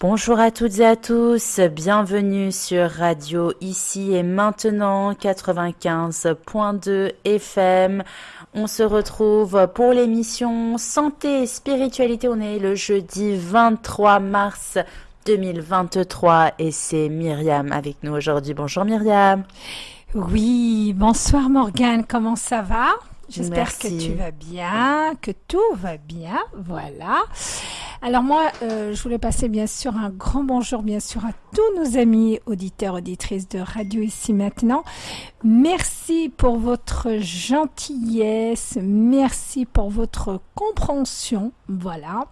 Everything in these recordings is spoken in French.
Bonjour à toutes et à tous, bienvenue sur Radio Ici et Maintenant 95.2 FM. On se retrouve pour l'émission Santé et Spiritualité. On est le jeudi 23 mars 2023 et c'est Myriam avec nous aujourd'hui. Bonjour Myriam. Oui, bonsoir Morgane, comment ça va? J'espère que tu vas bien, que tout va bien, voilà. Alors moi, euh, je voulais passer bien sûr un grand bonjour bien sûr à tous nos amis auditeurs, auditrices de Radio Ici Maintenant. Merci pour votre gentillesse, merci pour votre compréhension, voilà.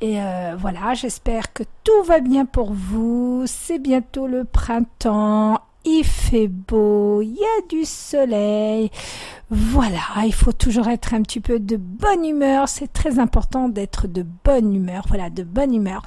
Et euh, voilà, j'espère que tout va bien pour vous. C'est bientôt le printemps il fait beau, il y a du soleil. Voilà, il faut toujours être un petit peu de bonne humeur. C'est très important d'être de bonne humeur. Voilà, de bonne humeur.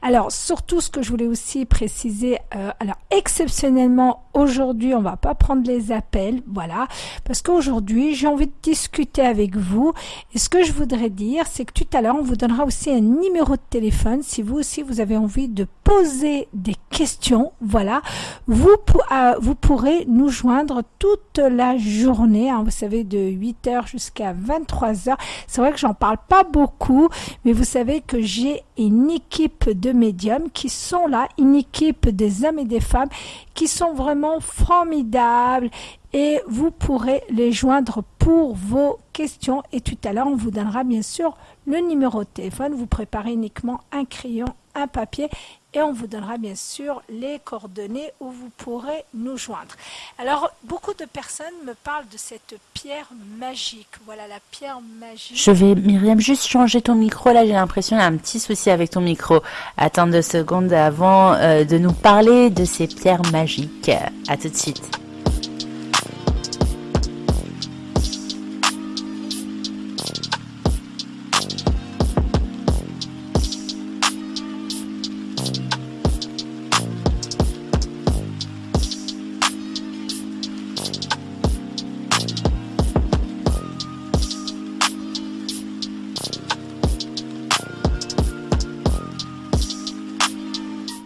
Alors, surtout, ce que je voulais aussi préciser, euh, alors exceptionnellement, aujourd'hui, on va pas prendre les appels, voilà, parce qu'aujourd'hui, j'ai envie de discuter avec vous. Et ce que je voudrais dire, c'est que tout à l'heure, on vous donnera aussi un numéro de téléphone si vous aussi, vous avez envie de poser des questions, voilà. Vous, euh, vous pourrez nous joindre toute la journée, hein, savez, de 8h jusqu'à 23h. C'est vrai que j'en parle pas beaucoup, mais vous savez que j'ai une équipe de médiums qui sont là, une équipe des hommes et des femmes qui sont vraiment formidables et vous pourrez les joindre pour vos questions et tout à l'heure on vous donnera bien sûr le numéro de téléphone. Vous préparez uniquement un crayon, papier et on vous donnera bien sûr les coordonnées où vous pourrez nous joindre. Alors, beaucoup de personnes me parlent de cette pierre magique. Voilà la pierre magique. Je vais, Myriam, juste changer ton micro. Là, j'ai l'impression qu'il y a un petit souci avec ton micro. Attends deux secondes avant euh, de nous parler de ces pierres magiques. À tout de suite.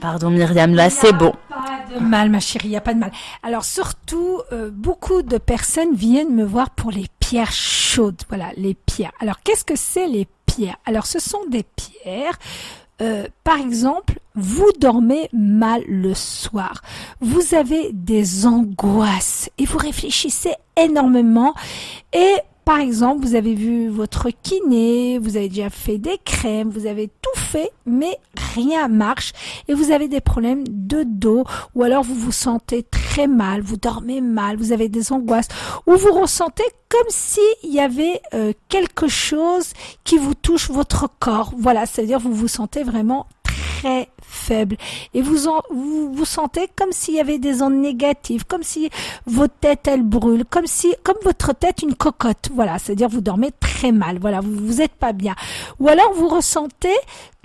Pardon Myriam, là c'est bon. Pas de mal ma chérie, il n'y a pas de mal. Alors surtout, euh, beaucoup de personnes viennent me voir pour les pierres chaudes. Voilà, les pierres. Alors qu'est-ce que c'est les pierres? Alors ce sont des pierres euh, par exemple, vous dormez mal le soir, vous avez des angoisses et vous réfléchissez énormément et par exemple, vous avez vu votre kiné, vous avez déjà fait des crèmes, vous avez tout fait, mais rien marche et vous avez des problèmes de dos ou alors vous vous sentez très mal, vous dormez mal, vous avez des angoisses ou vous ressentez comme s'il y avait euh, quelque chose qui vous touche votre corps. Voilà, c'est-à-dire vous vous sentez vraiment très faible et vous, vous vous sentez comme s'il y avait des ondes négatives, comme si votre tête elle brûle, comme si comme votre tête une cocotte. Voilà, c'est-à-dire vous dormez très mal. Voilà, vous vous êtes pas bien. Ou alors vous ressentez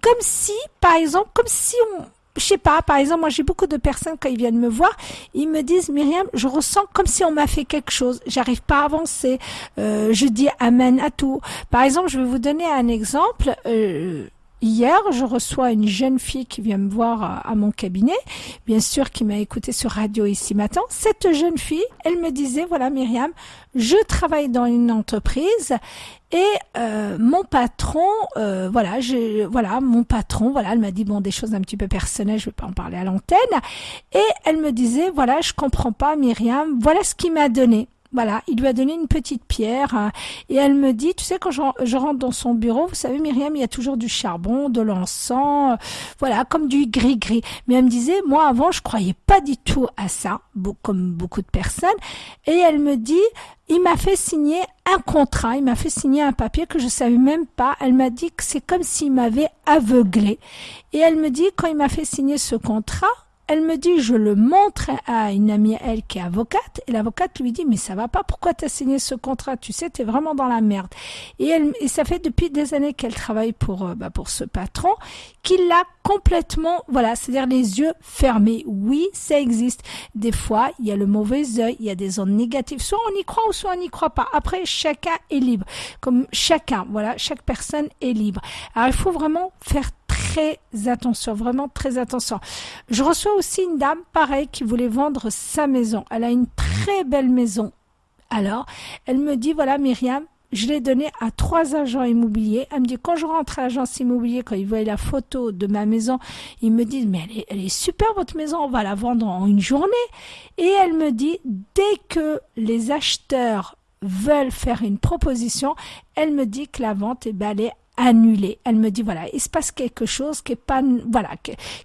comme si, par exemple, comme si on je sais pas, par exemple, moi j'ai beaucoup de personnes quand ils viennent me voir, ils me disent Myriam, je ressens comme si on m'a fait quelque chose, j'arrive pas à avancer, euh, je dis amen à tout. Par exemple, je vais vous donner un exemple. Euh, Hier, je reçois une jeune fille qui vient me voir à, mon cabinet, bien sûr qui m'a écouté sur radio ici matin. Cette jeune fille, elle me disait, voilà Myriam, je travaille dans une entreprise et euh, mon patron, euh, voilà, je, voilà, mon patron, voilà, elle m'a dit bon des choses un petit peu personnelles, je vais pas en parler à l'antenne, et elle me disait voilà, je comprends pas Myriam, voilà ce qu'il m'a donné. Voilà, il lui a donné une petite pierre hein, et elle me dit, tu sais, quand je, rentre dans son bureau, vous savez, Myriam, il y a toujours du charbon, de l'encens, euh, voilà, comme du gris-gris. Mais elle me disait, moi avant, je croyais pas du tout à ça, comme beaucoup de personnes. Et elle me dit, il m'a fait signer un contrat, il m'a fait signer un papier que je savais même pas. Elle m'a dit que c'est comme s'il m'avait aveuglé. Et elle me dit, quand il m'a fait signer ce contrat, elle me dit, je le montre à une amie, elle, qui est avocate, et l'avocate lui dit, mais ça va pas, pourquoi tu as signé ce contrat? Tu sais, tu es vraiment dans la merde. Et, elle, et ça fait depuis des années qu'elle travaille pour, euh, bah, pour ce patron, qu'il l'a complètement, voilà, c'est-à-dire les yeux fermés. Oui, ça existe. Des fois, il y a le mauvais œil, il y a des ondes négatives. Soit on y croit ou soit on n'y croit pas. Après, chacun est libre. Comme chacun, voilà, chaque personne est libre. Alors, il faut vraiment faire très attention, vraiment très attention. Je reçois aussi une dame, pareil, qui voulait vendre sa maison. Elle a une très belle maison. Alors, elle me dit, voilà, Myriam, je l'ai donné à trois agents immobiliers. Elle me dit, quand je rentre à l'agence immobilier, quand ils voient la photo de ma maison, ils me disent, mais elle est, elle est super votre maison, on va la vendre en une journée. Et elle me dit, dès que les acheteurs veulent faire une proposition, elle me dit que la vente, eh ben, elle est annulée. Elle me dit voilà, il se passe quelque chose qui est pas voilà,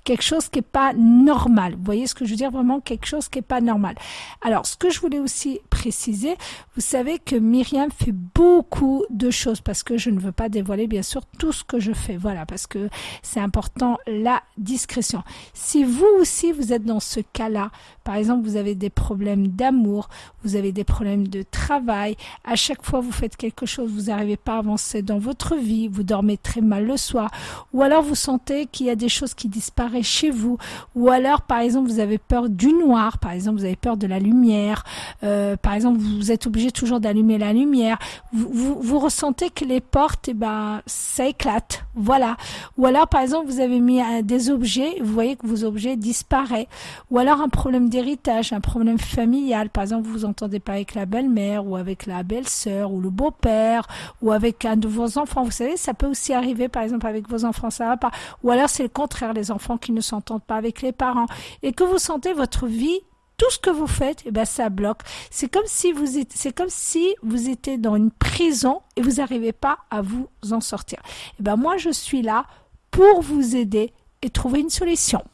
quelque chose qui est pas normal. Vous voyez ce que je veux dire? Vraiment quelque chose qui est pas normal. Alors, ce que je voulais aussi préciser, vous savez que Myriam fait beaucoup de choses parce que je ne veux pas dévoiler bien sûr tout ce que je fais. Voilà, parce que c'est important la discrétion. Si vous aussi vous êtes dans ce cas-là, par exemple, vous avez des problèmes d'amour, vous avez des problèmes de travail, à chaque fois vous faites quelque chose, vous n'arrivez pas à avancer dans votre vie, dormez très mal le soir, ou alors vous sentez qu'il y a des choses qui disparaissent chez vous, ou alors par exemple vous avez peur du noir, par exemple vous avez peur de la lumière, euh, par exemple vous êtes obligé toujours d'allumer la lumière, vous, vous, ressentez que les portes, eh ben, ça éclate, voilà. Ou alors par exemple vous avez mis des objets, vous voyez que vos objets disparaissent, ou alors un problème d'héritage, un problème familial, par exemple vous vous entendez pas avec la belle-mère, ou avec la belle-sœur, ou le beau-père, ou avec un de vos enfants, vous savez, ça peut aussi arriver, par exemple, avec vos enfants, ça va pas. Ou alors c'est le contraire, les enfants qui ne s'entendent pas avec les parents. Et que vous sentez votre vie tout ce que vous faites, eh ben ça bloque. C'est comme si vous c'est comme si vous étiez dans une prison et vous n'arrivez pas à vous en sortir. Eh ben moi je suis là pour vous aider et trouver une solution.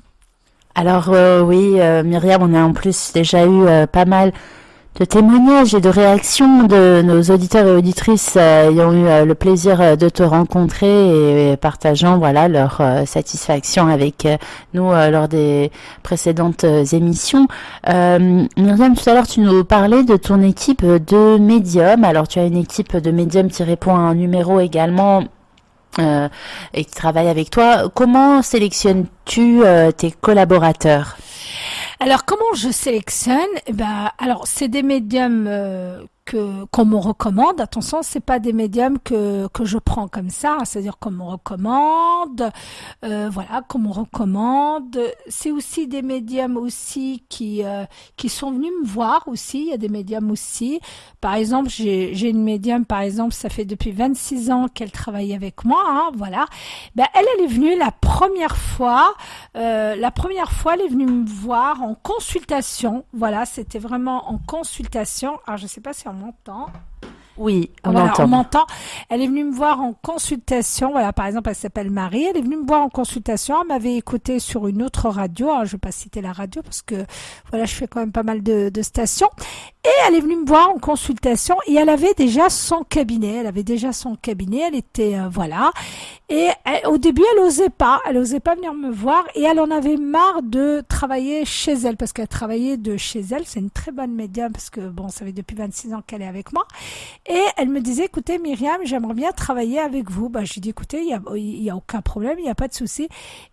Alors euh, oui, euh, Myriam, on a en plus déjà eu euh, pas mal de témoignages et de réactions de nos auditeurs et auditrices euh, ayant eu euh, le plaisir euh, de te rencontrer et, partageant voilà leur satisfaction avec nous lors des précédentes émissions. Myriam, tout à l'heure tu nous parlais de ton équipe de médiums. Alors tu as une équipe de médiums qui répond à un numéro également et qui travaille avec toi. Comment sélectionnes-tu tes collaborateurs? Alors comment je sélectionne? Eh ben, alors c'est des médiums euh, qu'on me recommande. Attention, c'est pas des médiums que que je prends comme ça, c'est-à-dire qu'on me recommande, euh, voilà, qu'on me recommande. C'est aussi des médiums aussi qui euh, qui sont venus me voir aussi. Il y a des médiums aussi. Par exemple, j'ai j'ai une médium, par exemple, ça fait depuis 26 ans qu'elle travaille avec moi, hein, voilà. Ben elle, elle est venue la première fois, euh, la première fois, elle est venue me voir en consultation. Voilà, c'était vraiment en consultation. Alors je sais pas si on m'entend. Oui, on m'entend. On m'entend. Elle est venue me voir en consultation. Voilà, par exemple, elle s'appelle Marie. Elle est venue me voir en consultation. Elle m'avait écouté sur une autre radio. Alors, je vais pas citer la radio parce que voilà, je fais quand même pas mal de, de stations. Et elle est venue me voir en consultation et elle avait déjà son cabinet. Elle avait déjà son cabinet. Elle était euh, voilà. Et au début, elle osait pas. Elle osait pas venir me voir et elle en avait marre de travailler chez elle parce qu'elle travaillait de chez elle. C'est une très bonne médium parce que bon, ça fait depuis 26 ans qu'elle est avec moi. Et elle me disait, écoutez Myriam, j'aimerais bien travailler avec vous. Bah, j'ai dit, écoutez, il y a, y a aucun problème, il n'y a pas de souci.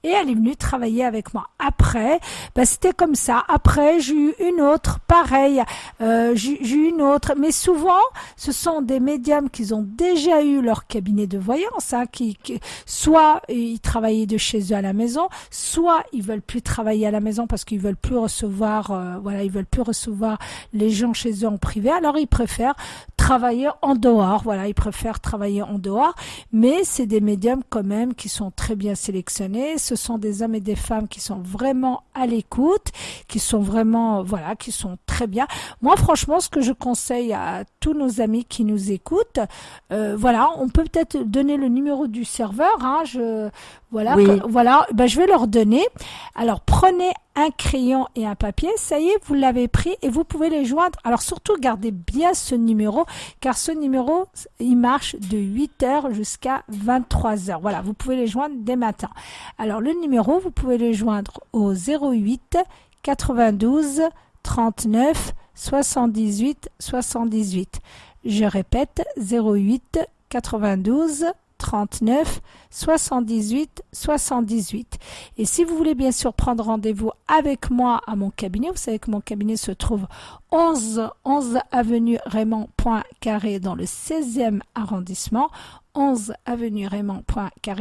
Et elle est venue travailler avec moi. Après, bah, c'était comme ça. Après, j'ai eu une autre, pareil. Euh, j'ai eu une autre, mais souvent, ce sont des médiums qui ont déjà eu leur cabinet de voyance, hein, qui, soit ils travaillaient de chez eux à la maison, soit ils veulent plus travailler à la maison parce qu'ils veulent plus recevoir, euh, voilà, ils veulent plus recevoir les gens chez eux en privé. Alors ils préfèrent travailler en dehors, voilà, ils préfèrent travailler en dehors, mais c'est des médiums quand même qui sont très bien sélectionnés. Ce sont des hommes et des femmes qui sont vraiment à l'écoute, qui sont vraiment, voilà, qui sont très bien. Moi, franchement, ce que je conseille à tous nos amis qui nous écoutent, euh, voilà, on peut peut-être donner le numéro du serveur. Hein, je, voilà, voilà, ben, je vais leur donner. Alors, prenez un crayon et un papier. Ça y est, vous l'avez pris et vous pouvez les joindre. Alors, surtout, gardez bien ce numéro, car ce numéro, il marche de 8h jusqu'à 23h. Voilà, vous pouvez les joindre dès matin. Alors, le numéro, vous pouvez les joindre au 08 92 39 78 78. Je répète 08 92 39 78 78. Et si vous voulez bien sûr prendre rendez-vous avec moi à mon cabinet, vous savez que mon cabinet se trouve 11, 11 avenue Raymond Carré dans le 16e arrondissement. 11 avenue Raymond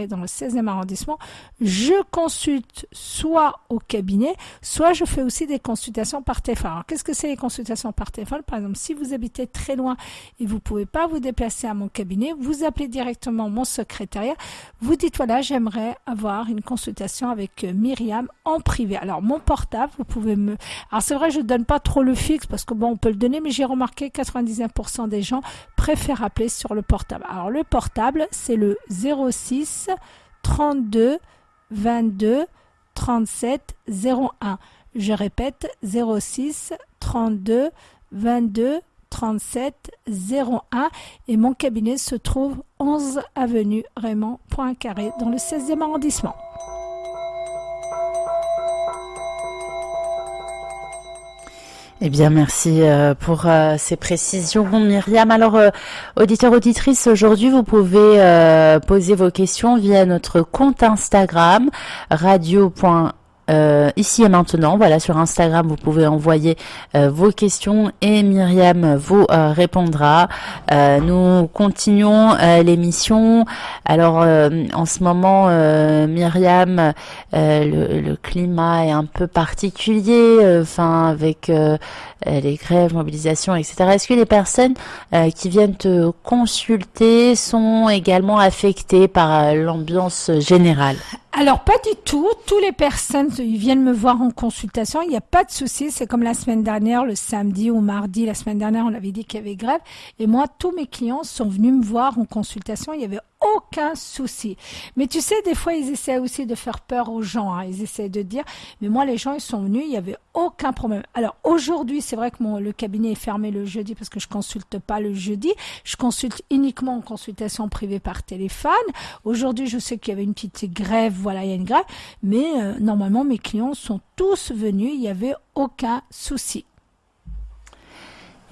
dans le 16e arrondissement. Je consulte soit au cabinet, soit je fais aussi des consultations par téléphone. Alors, qu'est-ce que c'est les consultations par téléphone? Par exemple, si vous habitez très loin et vous pouvez pas vous déplacer à mon cabinet, vous appelez directement mon secrétariat. Vous dites voilà, j'aimerais avoir une consultation avec euh, Myriam en privé. Alors, mon portable, vous pouvez me... Alors, c'est vrai, je donne pas trop le fixe parce que bon, on peut le donner, mais j'ai remarqué 99% des gens préfèrent appeler sur le portable. Alors, le portable, c'est le 06 32 22 37 01. Je répète 06 32 22 37 01 et mon cabinet se trouve 11 avenue Raymond Poincaré dans le 16e arrondissement. Eh bien, merci euh, pour euh, ces précisions, Myriam. Alors, euh, auditeur, auditrice, aujourd'hui, vous pouvez poser vos questions via notre compte Instagram, radio.com euh, ici et maintenant. Voilà, sur Instagram, vous pouvez envoyer euh, vos questions et Myriam vous euh, répondra. nous continuons l'émission. Alors, en ce moment, Myriam, le, le, climat est un peu particulier, enfin, avec les grèves, mobilisations, etc. Est-ce que les personnes qui viennent te consulter sont également affectées par l'ambiance générale? Alors pas du tout. Toutes les personnes ils viennent me voir en consultation. Il n'y a pas de souci. C'est comme la semaine dernière, le samedi ou mardi. La semaine dernière, on avait dit qu'il y avait grève. Et moi, tous mes clients sont venus me voir en consultation. Il y avait aucun souci. Mais tu sais, des fois, ils essaient aussi de faire peur aux gens. Hein. Ils essaient de dire, mais moi, les gens, ils sont venus, il n'y avait aucun problème. Alors aujourd'hui, c'est vrai que mon, le cabinet est fermé le jeudi parce que je consulte pas le jeudi. Je consulte uniquement en consultation privée par téléphone. Aujourd'hui, je sais qu'il y avait une petite grève, voilà, il y a une grève. Mais euh, normalement, mes clients sont tous venus, il n'y avait aucun souci.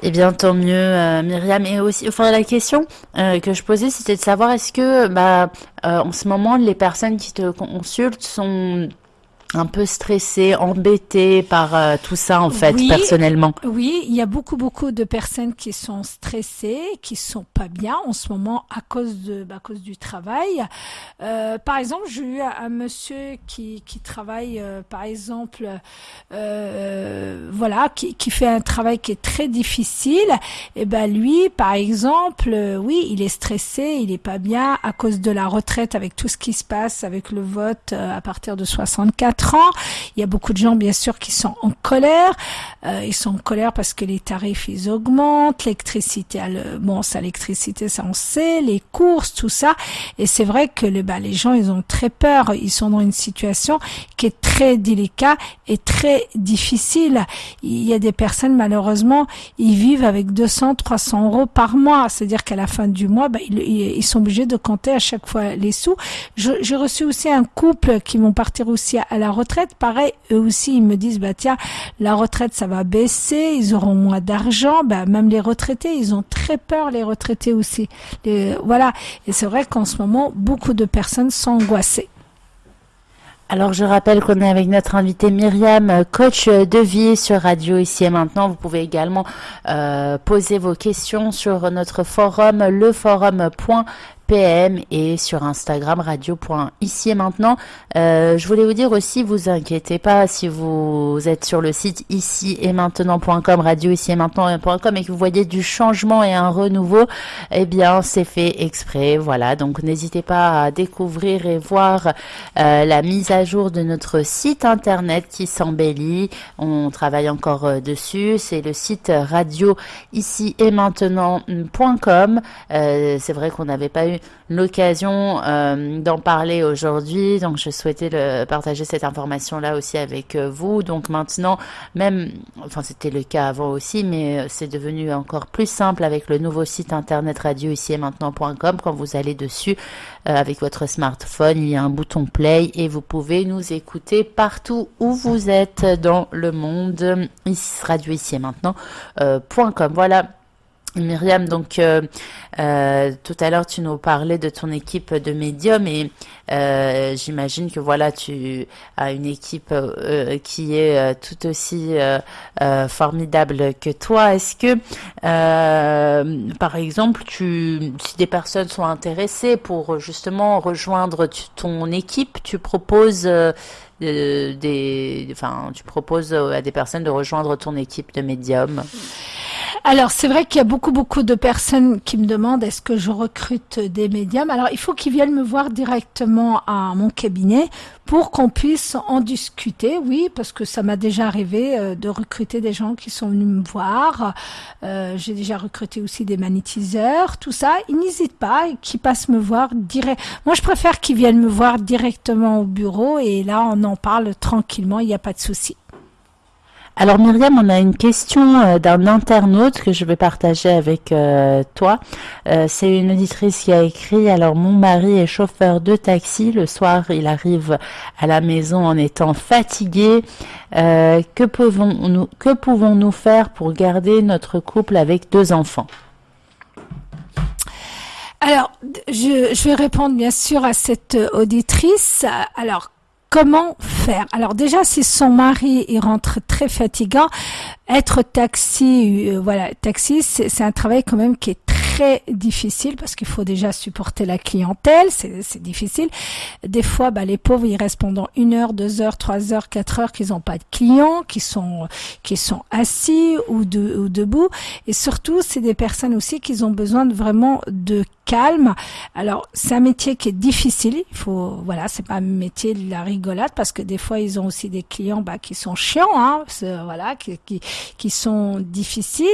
Eh bien, tant mieux, euh, Myriam. Et aussi, enfin, la question euh, que je posais, c'était de savoir est-ce que, bah, euh, en ce moment, les personnes qui te consultent sont un peu stressé, embêté par euh, tout ça en fait personnellement. Oui, il y a beaucoup beaucoup de personnes qui sont stressées, qui sont pas bien en ce moment à cause de bah, à cause du travail. Euh, par exemple, j'ai eu un, monsieur qui qui travaille euh, par exemple euh, voilà qui qui fait un travail qui est très difficile et ben lui par exemple oui, il est stressé, il est pas bien à cause de la retraite avec tout ce qui se passe avec le vote à partir de 64 il y a beaucoup de gens, bien sûr, qui sont en colère. Euh, ils sont en colère parce que les tarifs, ils augmentent. L'électricité, bon, ça, l'électricité, ça, on sait. Les courses, tout ça. Et c'est vrai que le, bah, les gens, ils ont très peur. Ils sont dans une situation qui est très délicate et très difficile. Il y a des personnes, malheureusement, ils vivent avec 200, 300 euros par mois. C'est-à-dire qu'à la fin du mois, bah, ils, ils, sont obligés de compter à chaque fois les sous. J'ai reçu aussi un couple qui vont partir aussi à la retraite, pareil, eux aussi, ils me disent, bah tiens, la retraite, ça va baisser, ils auront moins d'argent. Bah, même les retraités, ils ont très peur, les retraités aussi. voilà. Et c'est vrai qu'en ce moment, beaucoup de personnes sont angoissées. Alors je rappelle qu'on est avec notre invité Myriam, coach de vie sur Radio ici et maintenant. Vous pouvez également euh, poser vos questions sur notre forum, leforum.fr PM et sur Instagram radio.ici et maintenant. Euh, je voulais vous dire aussi, vous inquiétez pas si vous êtes sur le site ici et maintenant.com, radio ici et maintenant.com et que vous voyez du changement et un renouveau, eh bien c'est fait exprès. Voilà, donc n'hésitez pas à découvrir et voir euh, la mise à jour de notre site internet qui s'embellit. On travaille encore euh, dessus. C'est le site radio ici et maintenant.com. c'est vrai qu'on n'avait pas eu l'occasion euh, d'en parler aujourd'hui. Donc, je souhaitais partager cette information-là aussi avec euh, vous. Donc, maintenant, même, enfin, c'était le cas avant aussi, mais euh, c'est devenu encore plus simple avec le nouveau site internet radio ici et maintenant.com. Quand vous allez dessus avec votre smartphone, il y a un bouton play et vous pouvez nous écouter partout où vous êtes dans le monde. Ici, radio ici et maintenant.com. voilà Myriam, donc euh, tout à l'heure tu nous parlais de ton équipe de médiums et euh, j'imagine que voilà tu as une équipe qui est tout aussi formidable que toi. Est-ce que par exemple si des personnes sont intéressées pour justement rejoindre ton équipe, tu proposes des enfin tu proposes à des personnes de rejoindre ton équipe de médiums alors, c'est vrai qu'il y a beaucoup, beaucoup de personnes qui me demandent est-ce que je recrute des médiums? Alors, il faut qu'ils viennent me voir directement à mon cabinet pour qu'on puisse en discuter. Oui, parce que ça m'a déjà arrivé euh, de recruter des gens qui sont venus me voir. Euh, j'ai déjà recruté aussi des magnétiseurs, tout ça. Ils n'hésitent pas, qu'ils passent me voir direct. Moi, je préfère qu'ils viennent me voir directement au bureau et là, on en parle tranquillement, il n'y a pas de souci. Alors Myriam, on a une question euh, d'un internaute que je vais partager avec euh, toi. Euh, c'est une auditrice qui a écrit, alors mon mari est chauffeur de taxi, le soir il arrive à la maison en étant fatigué. que pouvons-nous que pouvons-nous faire pour garder notre couple avec deux enfants? Alors, je, je, vais répondre bien sûr à cette auditrice. Alors, comment faire? Alors déjà, si son mari il rentre très fatigant, être taxi, euh, voilà, taxi, c'est un travail quand même qui est très difficile parce qu'il faut déjà supporter la clientèle, c'est difficile. Des fois, bah, les pauvres, ils restent pendant une heure, deux heures, trois heures, quatre heures qu'ils n'ont pas de clients, qui sont qui sont assis ou, de, ou debout. Et surtout, c'est des personnes aussi qui ont besoin de vraiment de calme. Alors, c'est un métier qui est difficile. Il faut, voilà, c'est pas un métier de la rigolade parce que des fois, ils ont aussi des clients bah, qui sont chiants, hein, voilà, qui, qui, qui sont difficiles.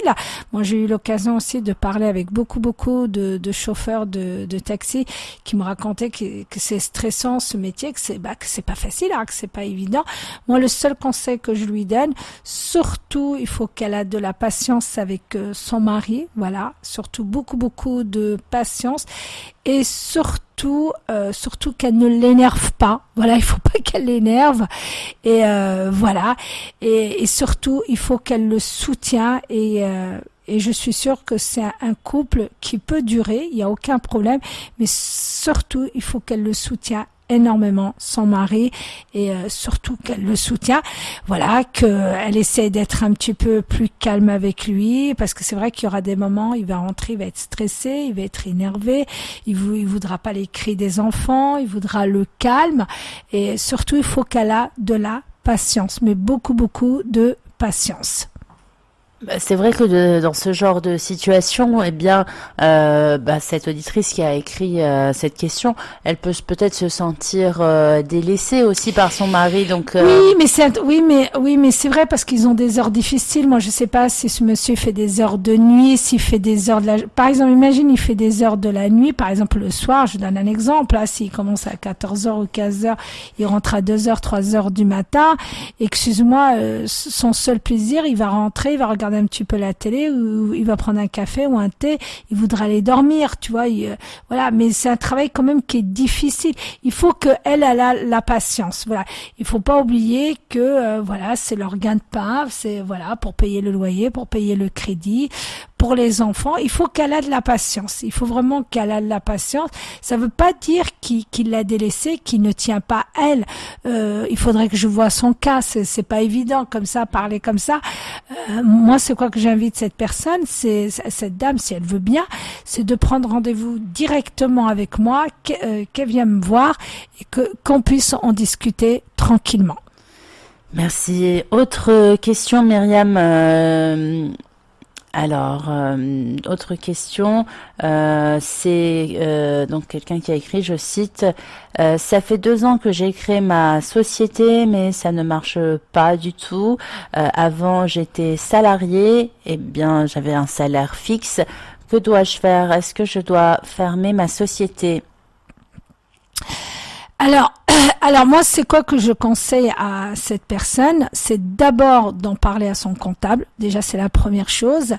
Moi, j'ai eu l'occasion aussi de parler avec beaucoup, beaucoup de, de chauffeurs de, de, taxi qui me racontaient que, que c'est stressant ce métier, que c'est bah, que c'est pas facile, hein, que c'est pas évident. Moi, le seul conseil que je lui donne, surtout, il faut qu'elle a de la patience avec euh, son mari, voilà, surtout beaucoup, beaucoup de patience et surtout, euh, surtout qu'elle ne l'énerve pas. Voilà, il faut pas qu'elle l'énerve. Et euh, voilà. Et, surtout, il faut qu'elle le soutienne. Et, euh, et je suis sûre que c'est un couple qui peut durer. Il n'y a aucun problème. Mais surtout, il faut qu'elle le soutienne énormément son mari et euh, surtout qu'elle le soutient. Voilà, qu'elle essaie d'être un petit peu plus calme avec lui parce que c'est vrai qu'il y aura des moments, il va rentrer, il va être stressé, il va être énervé, il, il voudra pas les cris des enfants, il voudra le calme et surtout il faut qu'elle a de la patience, mais beaucoup beaucoup de patience. Bah, c'est vrai que dans ce genre de situation, eh bien, euh, bah, cette auditrice qui a écrit euh, cette question, elle peut peut-être se sentir euh, délaissée aussi par son mari. Donc oui, mais c'est oui, mais oui, mais c'est vrai parce qu'ils ont des heures difficiles. Moi, je sais pas si ce monsieur fait des heures de nuit, s'il fait des heures de la. Par exemple, imagine, il fait des heures de la nuit. Par exemple, le soir, je donne un exemple. Là, s'il commence à 14 h ou 15 h il rentre à 2 h 3 h du matin. Excuse-moi, son seul plaisir, il va rentrer, il va regarder un petit peu la télé ou il va prendre un café ou un thé, il voudra aller dormir, tu vois. Euh, voilà, mais c'est un travail quand même qui est difficile. Il faut que elle a la, la patience. Voilà, il faut pas oublier que euh, voilà, c'est leur gain de pain, c'est voilà pour payer le loyer, pour payer le crédit, pour les enfants, il faut qu'elle ait de la patience. Il faut vraiment qu'elle ait de la patience. Ça ne veut pas dire qu'il l'a délaissée, qu'il ne tient pas elle. Euh, il faudrait que je vois son cas. C'est pas évident comme ça, parler comme ça. Euh, moi, c'est quoi que j'invite cette personne, c'est cette dame, si elle veut bien, c'est de prendre rendez-vous directement avec moi, euh, qu'elle vienne me voir et que qu'on puisse en discuter tranquillement. Merci. Autre question, Myriam. Euh, alors, euh, autre question, euh, c'est euh, donc quelqu'un qui a écrit, je cite, ça fait deux ans que j'ai créé ma société, mais ça ne marche pas du tout. avant, j'étais salarié, eh bien, j'avais un salaire fixe. Que dois-je faire? Est-ce que je dois fermer ma société? Alors, alors moi, c'est quoi que je conseille à cette personne? C'est d'abord d'en parler à son comptable. Déjà, c'est la première chose.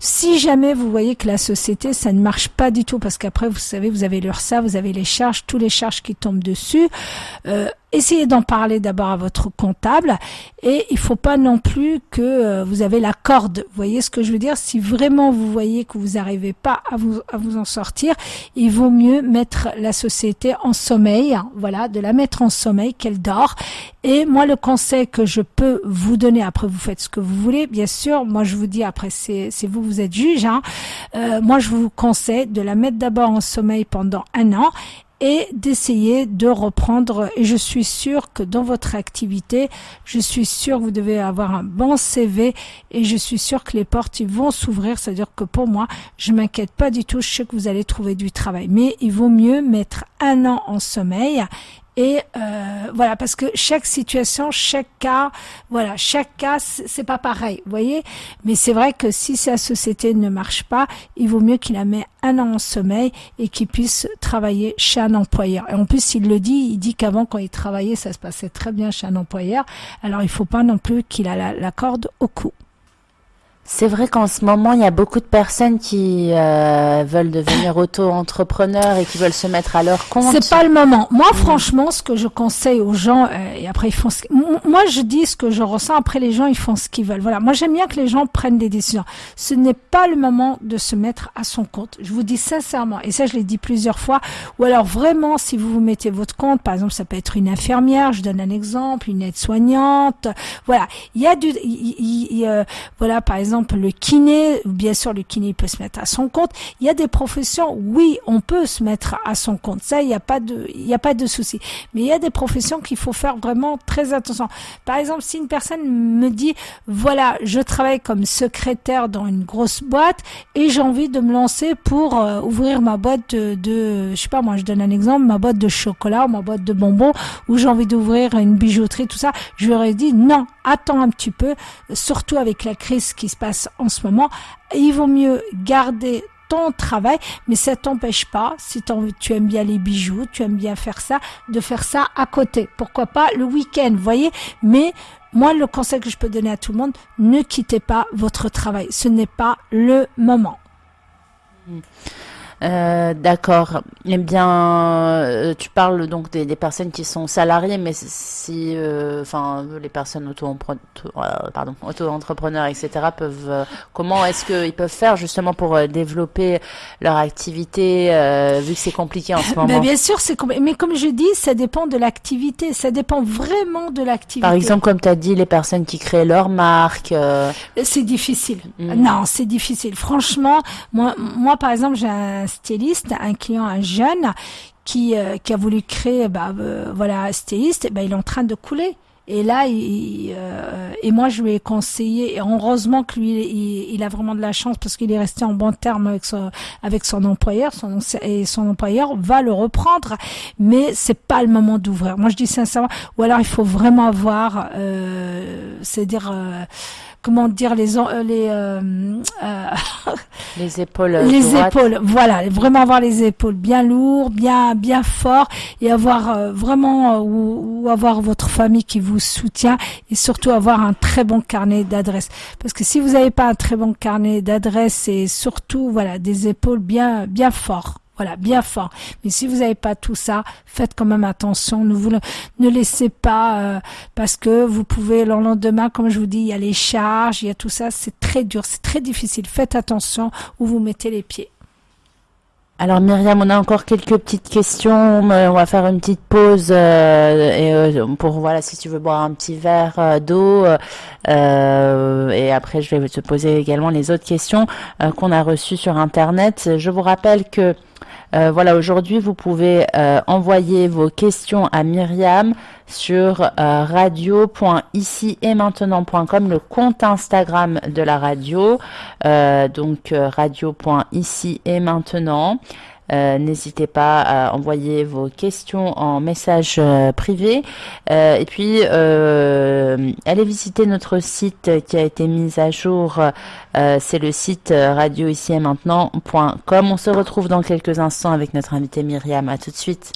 Si jamais vous voyez que la société, ça ne marche pas du tout, parce qu'après, vous savez, vous avez l'URSA, vous avez les charges, tous les charges qui tombent dessus. Euh, essayez d'en parler d'abord à votre comptable et il faut pas non plus que euh, vous avez la corde. Vous voyez ce que je veux dire? Si vraiment vous voyez que vous n'arrivez pas à vous, à vous en sortir, il vaut mieux mettre la société en sommeil, hein, voilà, de la mettre en sommeil, qu'elle dort. Et moi, le conseil que je peux vous donner, après vous faites ce que vous voulez, bien sûr, moi je vous dis, après c'est vous, vous êtes juge, hein, euh, moi je vous conseille de la mettre d'abord en sommeil pendant un an et d'essayer de reprendre. Et je suis sûre que dans votre activité, je suis sûre que vous devez avoir un bon CV et je suis sûre que les portes vont s'ouvrir. C'est-à-dire que pour moi, je m'inquiète pas du tout. Je sais que vous allez trouver du travail, mais il vaut mieux mettre un an en sommeil et euh, voilà, parce que chaque situation, chaque cas, voilà, chaque cas, c'est pas pareil, vous voyez. Mais c'est vrai que si sa société ne marche pas, il vaut mieux qu'il la met un an en sommeil et qu'il puisse travailler chez un employeur. Et en plus, il le dit, il dit qu'avant, quand il travaillait, ça se passait très bien chez un employeur. Alors, il faut pas non plus qu'il a la, la corde au cou. C'est vrai qu'en ce moment, il y a beaucoup de personnes qui euh, veulent devenir auto-entrepreneurs et qui veulent se mettre à leur compte. C'est pas le moment. Moi, franchement, ce que je conseille aux gens, euh, et après ils font ce... Moi, je dis ce que je ressens, après les gens, ils font ce qu'ils veulent. Voilà. Moi, j'aime bien que les gens prennent des décisions. Ce n'est pas le moment de se mettre à son compte. Je vous dis sincèrement, et ça, je l'ai dit plusieurs fois, ou alors vraiment, si vous vous mettez votre compte, par exemple, ça peut être une infirmière, je donne un exemple, une aide-soignante, voilà. Il y a du... Il, euh, voilà, par exemple, le kiné, bien sûr le kiné peut se mettre à son compte. Il y a des professions, oui, on peut se mettre à son compte. Ça, il n'y a pas de, il n'y a pas de souci. Mais il y a des professions qu'il faut faire vraiment très attention. Par exemple, si une personne me dit, voilà, je travaille comme secrétaire dans une grosse boîte et j'ai envie de me lancer pour euh, ouvrir ma boîte de, de, je sais pas, moi, je donne un exemple, ma boîte de chocolat ou ma boîte de bonbons ou j'ai envie d'ouvrir une bijouterie, tout ça, je leur ai dit, non, attends un petit peu, surtout avec la crise qui se passe en ce moment, il vaut mieux garder ton travail, mais ça t'empêche pas, si tu aimes bien les bijoux, tu aimes bien faire ça, de faire ça à côté. Pourquoi pas le week-end, voyez? Mais moi, le conseil que je peux donner à tout le monde, ne quittez pas votre travail. Ce n'est pas le moment. Mmh. Euh, d'accord. Eh bien, euh, tu parles donc des, personnes qui sont salariées, mais si, euh, enfin, les personnes auto-entrepreneurs, auto etc., peuvent, comment est-ce qu'ils peuvent faire justement pour développer leur activité, vu que c'est compliqué en ce ben, moment? Bien sûr, c'est compliqué. Mais comme je dis, ça dépend de l'activité. Ça dépend vraiment de l'activité. Par exemple, comme tu as dit, les personnes qui créent leur marque. C'est difficile. Mm. Non, c'est difficile. Franchement, moi, moi, par exemple, j'ai un styliste, un client, un jeune qui, euh, qui a voulu créer, bah, euh, voilà, styliste, bah, il est en train de couler. Et là, il, euh, et moi, je lui ai conseillé, et heureusement que lui, il, il a vraiment de la chance parce qu'il est resté en bon terme avec son, avec son employeur, son, et son employeur va le reprendre, mais c'est pas le moment d'ouvrir. Moi, je dis sincèrement, ou alors il faut vraiment avoir, euh, c'est-à-dire, comment dire les euh, les euh, euh, les épaules les épaules. Voilà vraiment avoir les épaules bien lourds bien bien forts et avoir vraiment ou, avoir votre famille qui vous soutient et surtout avoir un très bon carnet d'adresses. Parce que si vous n'avez pas un très bon carnet d'adresses et surtout voilà des épaules bien bien forts voilà, bien fort. Mais si vous n'avez pas tout ça, faites quand même attention. Ne vous ne laissez pas euh, parce que vous pouvez le lendemain, comme je vous dis, il y a les charges, il y a tout ça. C'est très dur, c'est très difficile. Faites attention où vous mettez les pieds. Alors Myriam, on a encore quelques petites questions. On va faire une petite pause euh, euh, pour voilà si tu veux boire un petit verre d'eau. et après, je vais te poser également les autres questions qu'on a reçues sur Internet. Je vous rappelle que euh, voilà, aujourd'hui, vous pouvez euh, envoyer vos questions à Myriam sur euh, radio.ici et maintenant.com, le compte Instagram de la radio, donc radio.ici et maintenant. Euh, n'hésitez pas à envoyer vos questions en message euh, privé. Euh, et puis, allez visiter notre site qui a été mis à jour. C'est le site radio ici et maintenant.com. On se retrouve dans quelques instants avec notre invité Myriam. À. À tout de suite.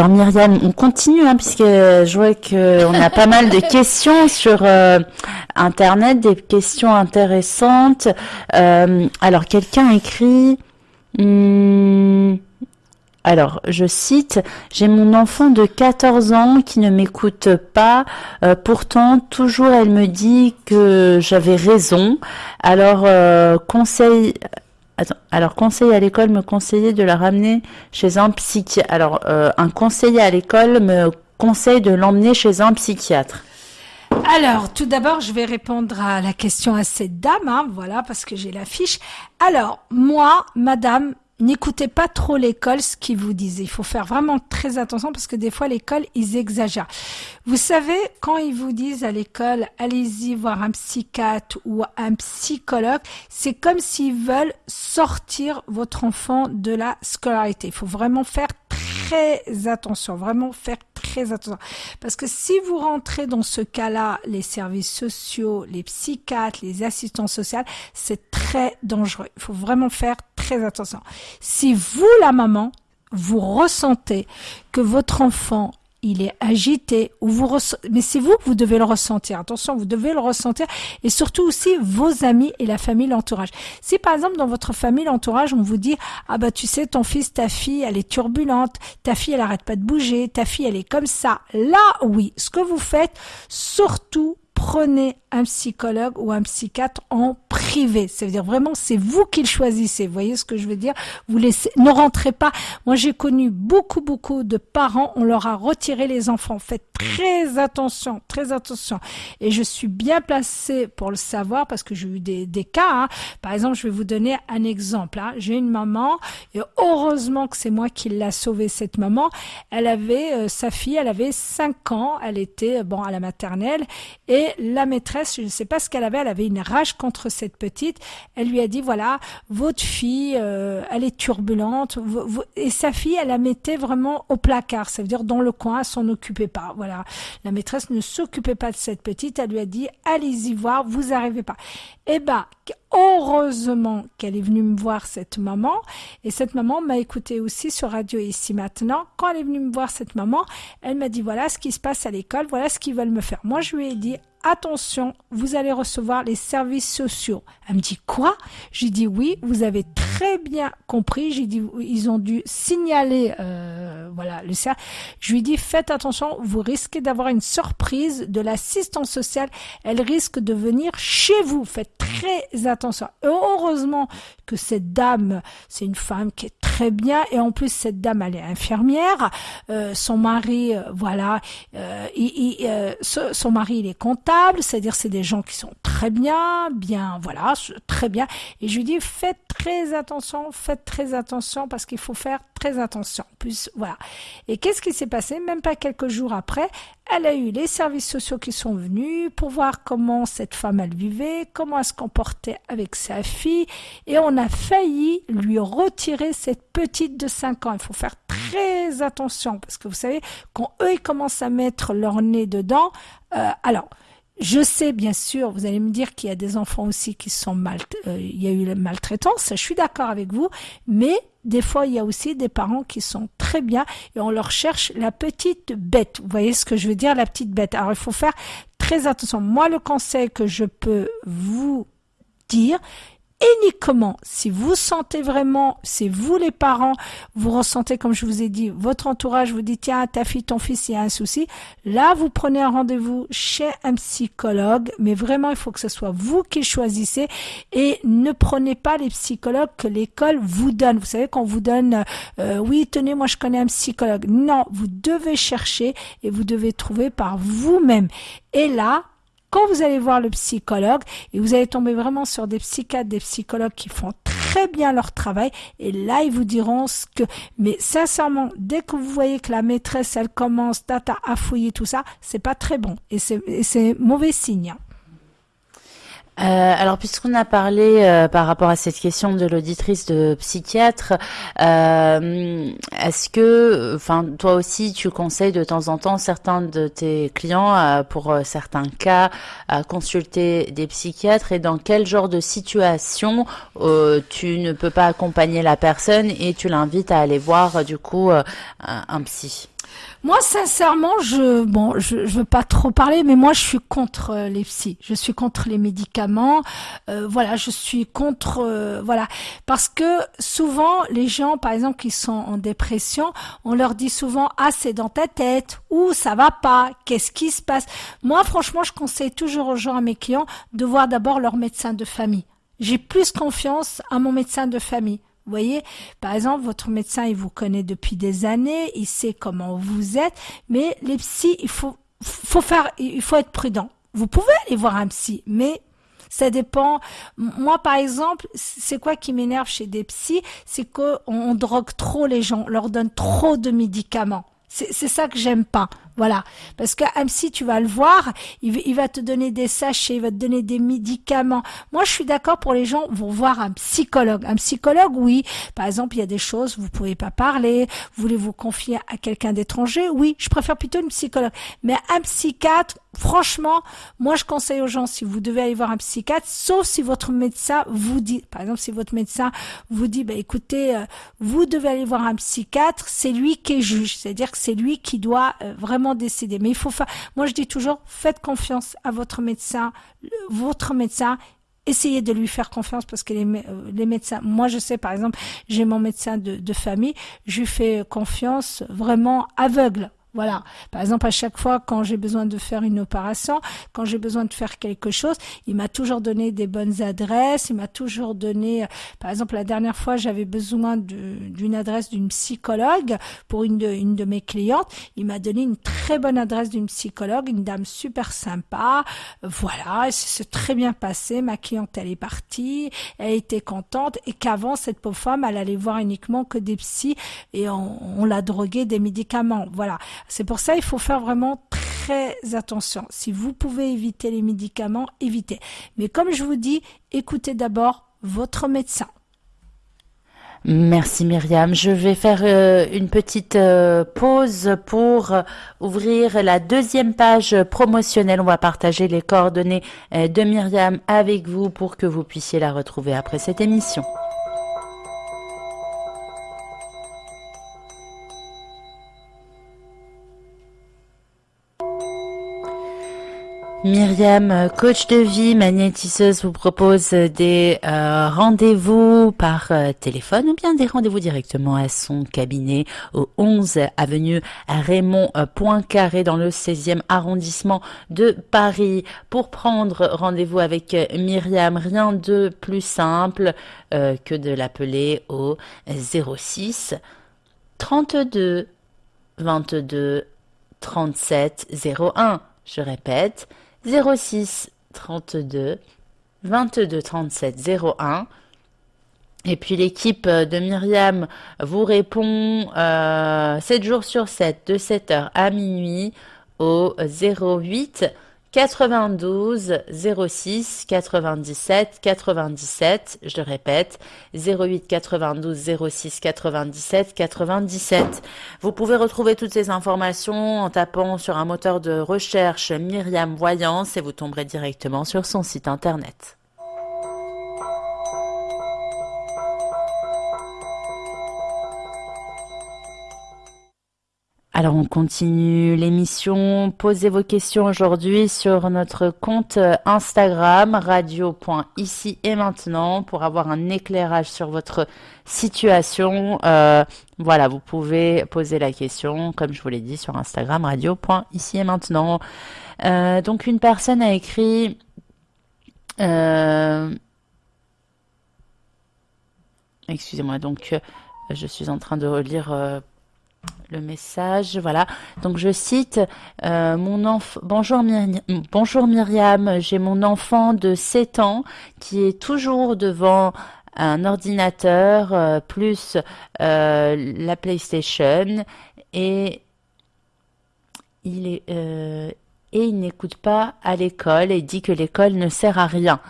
Alors Myriam, on continue hein, puisque je vois qu'on a pas mal de questions sur Internet, des questions intéressantes. alors quelqu'un écrit... Hmm, alors, je cite, J'ai mon enfant de 14 ans qui ne m'écoute pas, euh, pourtant toujours elle me dit que j'avais raison. Alors, euh, alors conseil à l'école me conseillait de la ramener chez un psychiatre. Alors, euh, un conseiller à l'école me conseille de l'emmener chez un psychiatre. Alors, tout d'abord, je vais répondre à la question à cette dame, hein, voilà, parce que j'ai la fiche. Alors, moi, madame, n'écoutez pas trop l'école, ce qu'ils vous disent. Il faut faire vraiment très attention parce que des fois, l'école, ils exagèrent. Vous savez, quand ils vous disent à l'école, allez-y voir un psychiatre ou un psychologue, c'est comme s'ils veulent sortir votre enfant de la scolarité. Il faut vraiment faire attention, vraiment faire très attention. Parce que si vous rentrez dans ce cas-là, les services sociaux, les psychiatres, les assistants sociaux, c'est très dangereux. Il faut vraiment faire très attention. Si vous, la maman, vous ressentez que votre enfant il est agité, ou vous mais c'est vous que vous devez le ressentir. Attention, vous devez le ressentir, et surtout aussi vos amis et la famille, l'entourage. Si par exemple dans votre famille, l'entourage, on vous dit ah bah tu sais ton fils, ta fille, elle est turbulente, ta fille elle arrête pas de bouger, ta fille elle est comme ça. Là oui, ce que vous faites, surtout prenez un psychologue ou un psychiatre en privé. Ça veut dire vraiment, c'est vous qui le choisissez. Vous voyez ce que je veux dire? Vous laissez, ne rentrez pas. Moi, j'ai connu beaucoup, beaucoup de parents. On leur a retiré les enfants. Faites très attention, très attention. Et je suis bien placée pour le savoir parce que j'ai eu des, des cas. Hein. Par exemple, je vais vous donner un exemple. Hein. J'ai une maman et heureusement que c'est moi qui l'a sauvée cette maman. Elle avait euh, sa fille, elle avait 5 ans. Elle était bon à la maternelle et la maîtresse, je ne sais pas ce qu'elle avait, elle avait une rage contre cette petite. Elle lui a dit voilà, votre fille, euh, elle est turbulente. Et sa fille, elle la mettait vraiment au placard, ça veut dire dans le coin, elle s'en occupait pas. Voilà, la maîtresse ne s'occupait pas de cette petite. Elle lui a dit allez-y voir, vous arrivez pas. Eh ben, heureusement qu'elle est venue me voir cette maman et cette maman m'a écouté aussi sur radio ici maintenant quand elle est venue me voir cette maman elle m'a dit voilà ce qui se passe à l'école voilà ce qu'ils veulent me faire moi je lui ai dit attention, vous allez recevoir les services sociaux. Elle me dit quoi? J'ai dit oui, vous avez très bien compris. J'ai dit ils ont dû signaler euh, voilà le. Je lui dit faites attention, vous risquez d'avoir une surprise de l'assistance sociale. Elle risque de venir chez vous. Faites très attention. heureusement que cette dame, c'est une femme qui est très bien et en plus cette dame elle est infirmière. Euh, son mari, euh, voilà, euh, il, euh, son mari il est c'est-à-dire c'est des gens qui sont très bien, bien, voilà, très bien. Et je lui dis faites très attention, faites très attention parce qu'il faut faire très attention. Plus voilà. Et qu'est-ce qui s'est passé? Même pas quelques jours après, elle a eu les services sociaux qui sont venus pour voir comment cette femme elle vivait, comment elle se comportait avec sa fille, et on a failli lui retirer cette petite de 5 ans. Il faut faire très attention parce que vous savez, quand eux ils commencent à mettre leur nez dedans, euh, alors je sais bien sûr, vous allez me dire qu'il y a des enfants aussi qui sont mal, euh, il y a eu la maltraitance, je suis d'accord avec vous, mais des fois il y a aussi des parents qui sont très bien et on leur cherche la petite bête. Vous voyez ce que je veux dire, la petite bête? Alors il faut faire très attention. Moi, le conseil que je peux vous dire, uniquement si vous sentez vraiment, c'est vous les parents, vous ressentez comme je vous ai dit, votre entourage vous dit tiens ta fille, ton fils, il y a un souci, là vous prenez un rendez-vous chez un psychologue, mais vraiment il faut que ce soit vous qui choisissez et ne prenez pas les psychologues que l'école vous donne. Vous savez qu'on vous donne euh, oui tenez moi je connais un psychologue. Non, vous devez chercher et vous devez trouver par vous-même. Et là, quand vous allez voir le psychologue, et vous allez tomber vraiment sur des psychiatres, des psychologues qui font très bien leur travail, et là, ils vous diront ce que, mais sincèrement, dès que vous voyez que la maîtresse, elle commence à fouiller tout ça, c'est pas très bon, et c'est mauvais signe. Euh, alors, puisqu'on a parlé euh, par rapport à cette question de l'auditrice de psychiatre, euh, est-ce que, enfin, toi aussi, tu conseilles de temps en temps certains de tes clients, pour certains cas, à consulter des psychiatres? Et dans quel genre de situation tu ne peux pas accompagner la personne et tu l'invites à aller voir du coup un psy? Moi, sincèrement, je bon, je, je veux pas trop parler, mais moi, je suis contre euh, les psys. Je suis contre les médicaments. Euh, voilà, je suis contre euh, voilà parce que souvent les gens, par exemple, qui sont en dépression, on leur dit souvent ah c'est dans ta tête ou ça va pas, qu'est-ce qui se passe? Moi, franchement, je conseille toujours aux gens, à mes clients, de voir d'abord leur médecin de famille. J'ai plus confiance à mon médecin de famille. Vous voyez, par exemple, votre médecin, il vous connaît depuis des années, il sait comment vous êtes, mais les psys, il faut, faut faire, il faut être prudent. Vous pouvez aller voir un psy, mais ça dépend. Moi, par exemple, c'est quoi qui m'énerve chez des psys C'est qu'on on drogue trop les gens, on leur donne trop de médicaments. C'est ça que j'aime pas. Voilà. Parce qu'un psy, tu vas le voir, il, va te donner des sachets, il va te donner des médicaments. Moi, je suis d'accord pour les gens vont voir un psychologue. Un psychologue, oui. Par exemple, il y a des choses, vous pouvez pas parler, vous voulez vous confier à quelqu'un d'étranger? Oui, je préfère plutôt une psychologue. Mais un psychiatre, franchement, moi, je conseille aux gens, si vous devez aller voir un psychiatre, sauf si votre médecin vous dit, par exemple, si votre médecin vous dit, bah, écoutez, euh, vous devez aller voir un psychiatre, c'est lui qui est juge. C'est-à-dire que c'est lui qui doit euh, vraiment décider. Mais il faut faire, moi je dis toujours, faites confiance à votre médecin, votre médecin, essayez de lui faire confiance parce que les, euh, les médecins, moi je sais par exemple, j'ai mon médecin de, de famille, je lui fais confiance vraiment aveugle. Voilà. Par exemple, à chaque fois quand j'ai besoin de faire une opération, quand j'ai besoin de faire quelque chose, il m'a toujours donné des bonnes adresses. Il m'a toujours donné, par exemple, la dernière fois, j'avais besoin d'une adresse d'une psychologue pour une de, une de mes clientes. Il m'a donné une très bonne adresse d'une psychologue, une dame super sympa. Voilà. C'est très bien passé. Ma cliente, elle est partie. Elle était contente et qu'avant, cette pauvre femme, elle allait voir uniquement que des psys et on, on l'a droguée des médicaments. Voilà. C'est pour ça il faut faire vraiment très attention. Si vous pouvez éviter les médicaments, évitez. Mais comme je vous dis, écoutez d'abord votre médecin. Merci Myriam. Je vais faire euh, une petite euh, pause pour ouvrir la deuxième page promotionnelle. On va partager les coordonnées euh, de Myriam avec vous pour que vous puissiez la retrouver après cette émission. Myriam, coach de vie, magnétiseuse, vous propose des euh, rendez-vous par euh, téléphone ou bien des rendez-vous directement à son cabinet au 11 avenue Raymond Poincaré dans le 16e arrondissement de Paris. Pour prendre rendez-vous avec Myriam, rien de plus simple euh, que de l'appeler au 06 32 22 37 01. Je répète, 06 32 22 37 01. Et puis l'équipe de Myriam vous répond euh, 7 jours sur 7, de 7h à minuit au 08 92 06 97 97, je répète, 08 92 06 97 97. Vous pouvez retrouver toutes ces informations en tapant sur un moteur de recherche Myriam Voyance et vous tomberez directement sur son site internet. Alors on continue l'émission. Posez vos questions aujourd'hui sur notre compte Instagram radio.ici et maintenant pour avoir un éclairage sur votre situation. Euh, voilà, vous pouvez poser la question, comme je vous l'ai dit, sur Instagram radio.ici et maintenant. Euh, donc une personne a écrit. Euh, excusez-moi, donc je suis en train de relire le message, voilà. Donc je cite euh, mon enfant. Bonjour, Myriam, bonjour Myriam, j'ai mon enfant de 7 ans qui est toujours devant un ordinateur euh, plus euh, la PlayStation et il est et il n'écoute pas à l'école et dit que l'école ne sert à rien.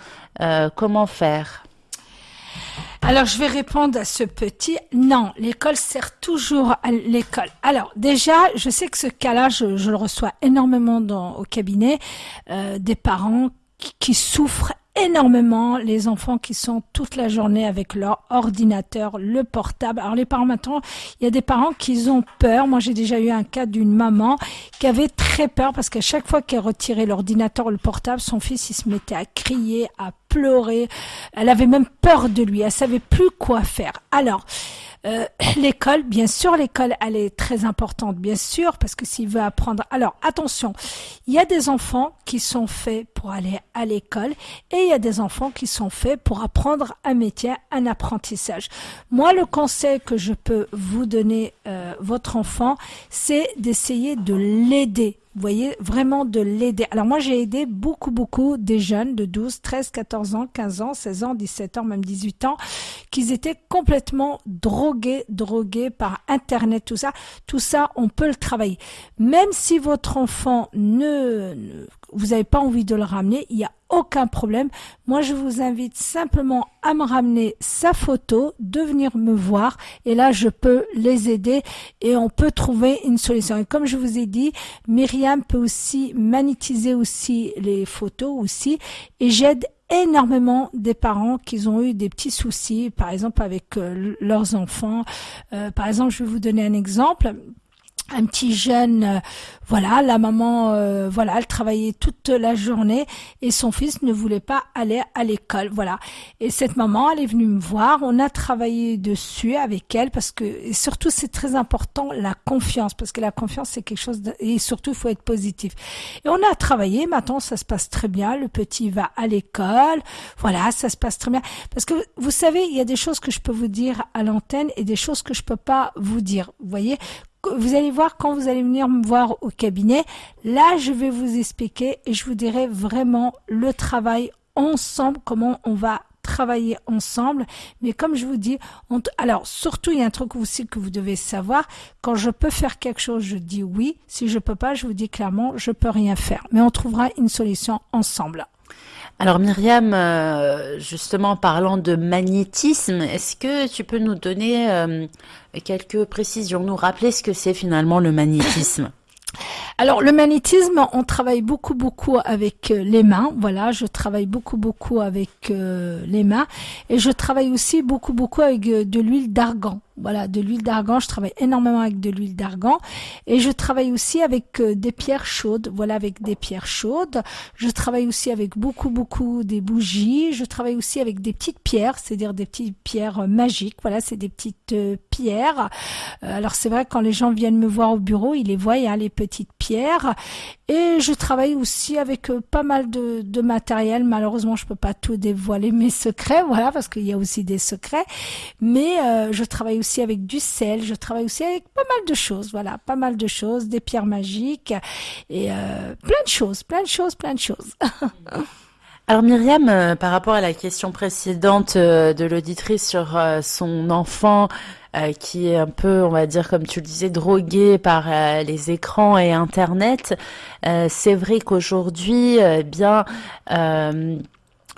comment faire? Alors, je vais répondre à ce petit. Non, l'école sert toujours à l'école. Alors, déjà, je sais que ce cas-là, je, le reçois énormément dans, au cabinet, euh, des parents qui, souffrent énormément les enfants qui sont toute la journée avec leur ordinateur, le portable. Alors les parents maintenant, il y a des parents qui ont peur. Moi j'ai déjà eu un cas d'une maman qui avait très peur parce qu'à chaque fois qu'elle retirait l'ordinateur ou le portable, son fils il se mettait à crier, à pleurer. Elle avait même peur de lui. Elle savait plus quoi faire. Alors euh, l'école, bien sûr, l'école, elle est très importante, bien sûr, parce que s'il veut apprendre. Alors, attention, il y a des enfants qui sont faits pour aller à l'école et il y a des enfants qui sont faits pour apprendre un métier, un apprentissage. Moi, le conseil que je peux vous donner, euh, votre enfant, c'est d'essayer de l'aider vous voyez, vraiment de l'aider. Alors moi, j'ai aidé beaucoup, beaucoup des jeunes de 12, 13, 14 ans, 15 ans, 16 ans, 17 ans, même 18 ans, qui étaient complètement drogués, drogués par Internet, tout ça. Tout ça, on peut le travailler. Même si votre enfant ne, ne vous n'avez pas envie de le ramener, il n'y a aucun problème. Moi, je vous invite simplement à me ramener sa photo, de venir me voir, et là, je peux les aider et on peut trouver une solution. Et comme je vous ai dit, Myriam peut aussi magnétiser aussi les photos aussi, et j'aide énormément des parents qui ont eu des petits soucis, par exemple avec euh, leurs enfants. Euh, par exemple, je vais vous donner un exemple un petit jeune, euh, voilà, la maman, euh, voilà, elle travaillait toute la journée et son fils ne voulait pas aller à l'école, voilà. Et cette maman, elle est venue me voir, on a travaillé dessus avec elle parce que, et surtout, c'est très important la confiance parce que la confiance c'est quelque chose et surtout il faut être positif. Et on a travaillé, maintenant ça se passe très bien, le petit va à l'école, voilà, ça se passe très bien parce que vous savez, il y a des choses que je peux vous dire à l'antenne et des choses que je peux pas vous dire. Vous voyez, vous allez voir quand vous allez venir me voir au cabinet, là je vais vous expliquer et je vous dirai vraiment le travail ensemble, comment on va travailler ensemble. Mais comme je vous dis, alors surtout il y a un truc aussi que vous devez savoir. Quand je peux faire quelque chose, je dis oui. Si je peux pas, je vous dis clairement, je peux rien faire. Mais on trouvera une solution ensemble. Alors Myriam, euh, justement parlant de magnétisme, est-ce que tu peux nous donner euh, quelques précisions, nous rappeler ce que c'est finalement le magnétisme? Alors le magnétisme, on travaille beaucoup beaucoup avec euh, les mains. Voilà, je travaille beaucoup beaucoup avec les mains. Et je travaille aussi beaucoup beaucoup avec de l'huile d'argan voilà, de l'huile d'argan. Je travaille énormément avec de l'huile d'argan et je travaille aussi avec euh, des pierres chaudes. Voilà, avec des pierres chaudes. Je travaille aussi avec beaucoup, beaucoup des bougies. Je travaille aussi avec des petites pierres, c'est-à-dire des petites pierres euh, magiques. Voilà, c'est des petites euh, pierres. alors c'est vrai quand les gens viennent me voir au bureau, ils les voient, hein, les petites pierres. Et je travaille aussi avec pas mal de, de matériel. Malheureusement, je peux pas tout dévoiler mes secrets, voilà, parce qu'il y a aussi des secrets. Mais je travaille aussi avec du sel, je travaille aussi avec pas mal de choses, voilà, pas mal de choses, des pierres magiques et euh, plein de choses, plein de choses, plein de choses. Alors Myriam, euh, par rapport à la question précédente euh, de l'auditrice sur son enfant qui est un peu, on va dire, comme tu le disais, drogué par les écrans et Internet, c'est vrai qu'aujourd'hui, eh bien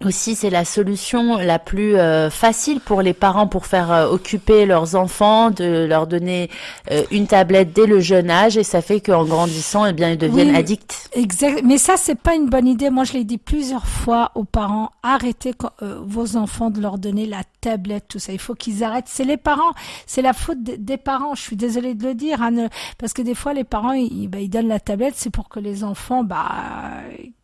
aussi, c'est la solution la plus euh, facile pour les parents pour faire euh, occuper leurs enfants, de leur donner euh, une tablette dès le jeune âge, et ça fait qu'en grandissant, eh bien, ils deviennent addicts. Exact. Mais ça, c'est pas une bonne idée. Moi, je l'ai dit plusieurs fois aux parents arrêtez vos enfants de leur donner la tablette, tout ça. Il faut qu'ils arrêtent. C'est les parents. C'est la faute des parents. Je suis désolée de le dire, hein, parce que des fois, les parents, ils, bah, ils donnent la tablette, c'est pour que les enfants, bah,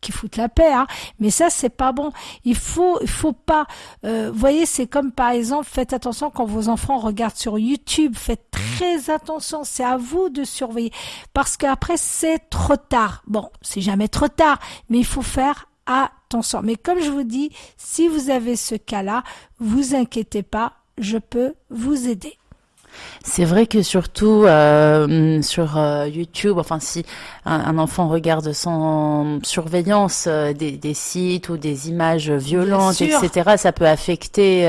qui foutent la paix. Hein. Mais ça, c'est pas bon. Il faut, il faut pas. Euh, voyez, c'est comme par exemple, faites attention quand vos enfants regardent sur YouTube. Faites très attention. C'est à vous de surveiller parce qu'après c'est trop tard. Bon, c'est jamais trop tard, mais il faut faire attention. Mais comme je vous dis, si vous avez ce cas-là, vous inquiétez pas, je peux vous aider. C'est vrai que surtout euh, sur euh, YouTube, enfin si un, enfant regarde sans surveillance euh, des, sites ou des images violentes, etc., ça peut affecter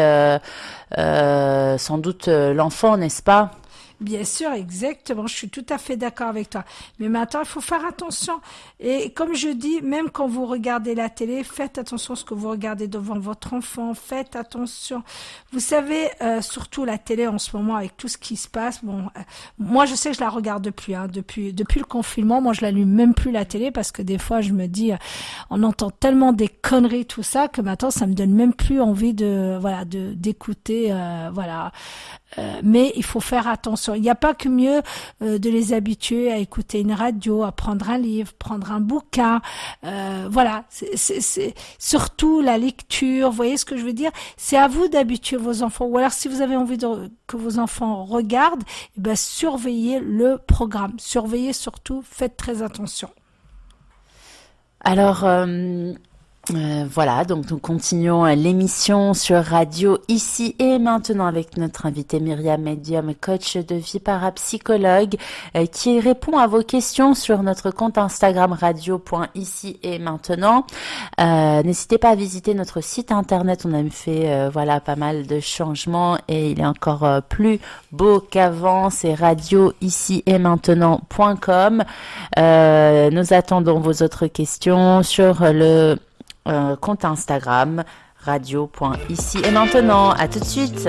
sans doute l'enfant, n'est-ce pas? Bien sûr, exactement. Je suis tout à fait d'accord avec toi. Mais maintenant, il faut faire attention. Et comme je dis, même quand vous regardez la télé, faites attention à ce que vous regardez devant votre enfant. Faites attention. Vous savez, euh, surtout la télé en ce moment avec tout ce qui se passe. Bon, euh, moi, je sais que je la regarde plus. Hein, depuis le confinement, moi, je l'allume même plus la télé parce que des fois, je me dis, euh, on entend tellement des conneries tout ça que maintenant, ça me donne même plus envie de voilà d'écouter voilà mais il faut faire attention. Il n'y a pas que mieux euh, de les habituer à écouter une radio, à prendre un livre, prendre un bouquin. Euh, voilà, c'est surtout la lecture. Vous voyez ce que je veux dire? C'est à vous d'habituer vos enfants. Ou alors, si vous avez envie que vos enfants regardent, eh ben, surveillez le programme. Surveillez surtout. Faites très attention. Alors, euh, voilà, donc nous continuons l'émission sur radio ici et maintenant avec notre invité Myriam Medium, coach de vie parapsychologue, euh, qui répond à vos questions sur notre compte Instagram radio.ici et maintenant. Euh, n'hésitez pas à visiter notre site internet, on a fait voilà pas mal de changements et il est encore plus beau qu'avant, c'est radio ici et maintenant.com. nous attendons vos autres questions sur le euh, compte Instagram radio.ici et maintenant. À tout de suite.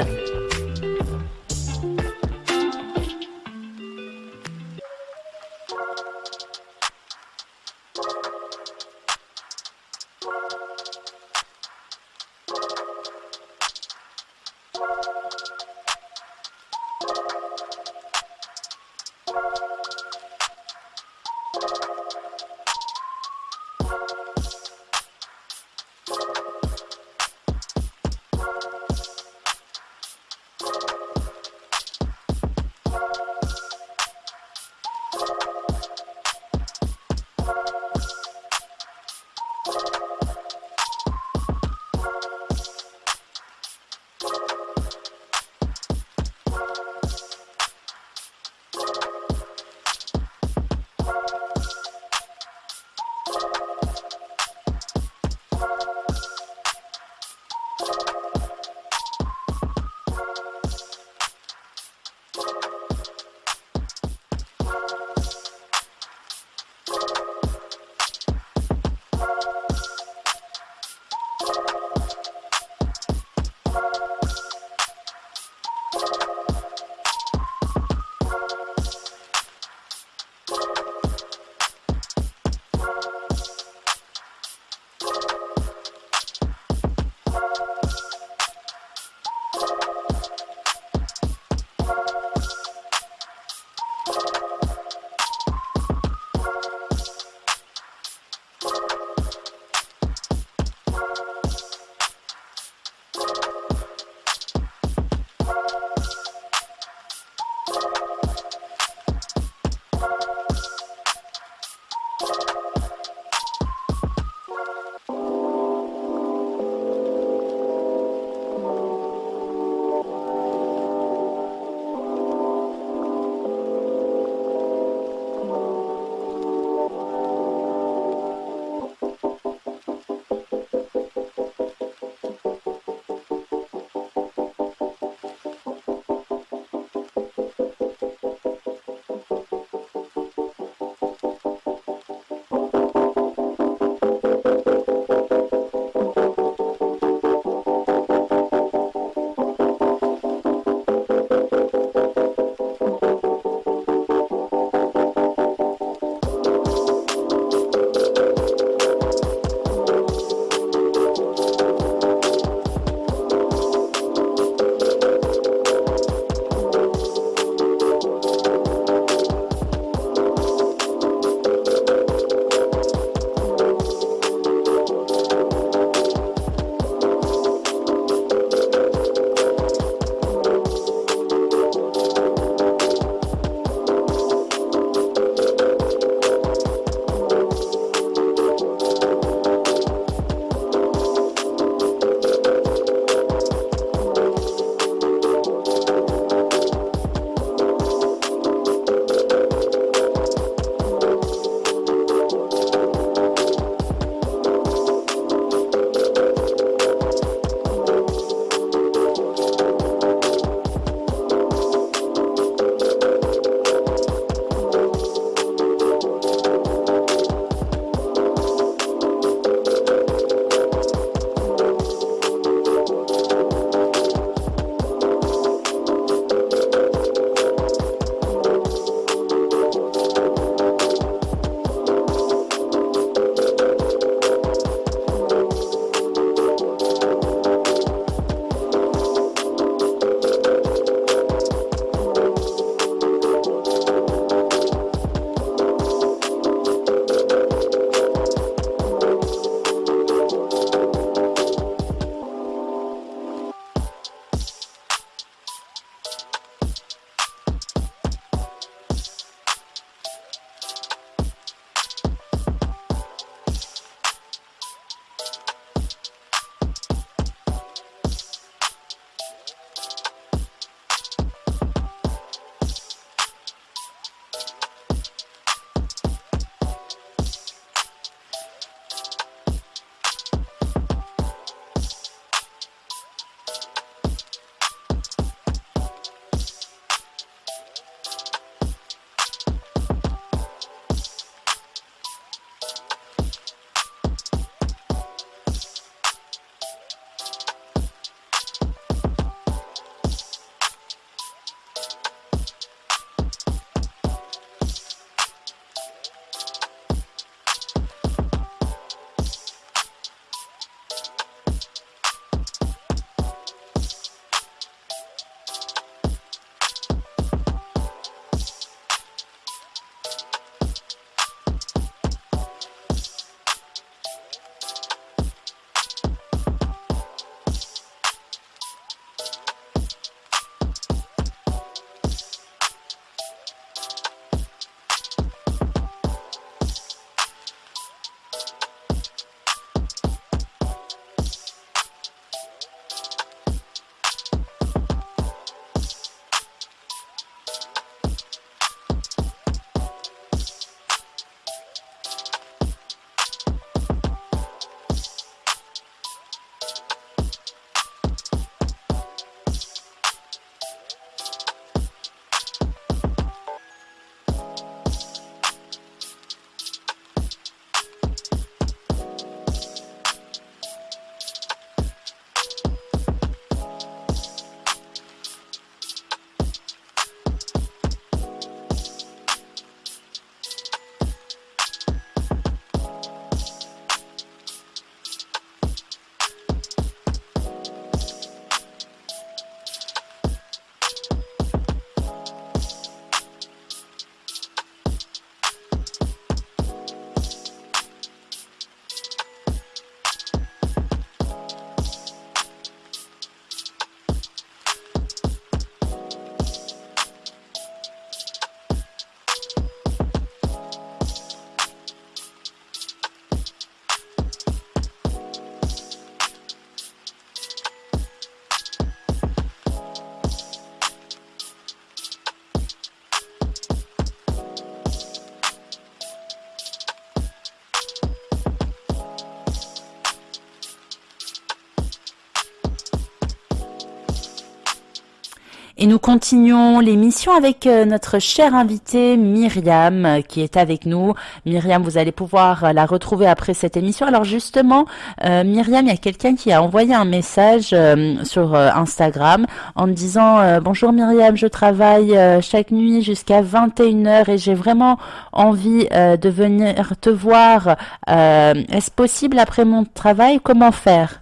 Et nous continuons l'émission avec euh, notre chère invitée Myriam euh, qui est avec nous. Myriam, vous allez pouvoir euh, la retrouver après cette émission. Alors justement, Myriam, il y a quelqu'un qui a envoyé un message sur Instagram en disant Bonjour Myriam, je travaille chaque nuit jusqu'à 21h et j'ai vraiment envie de venir te voir. Est-ce possible après mon travail Comment faire?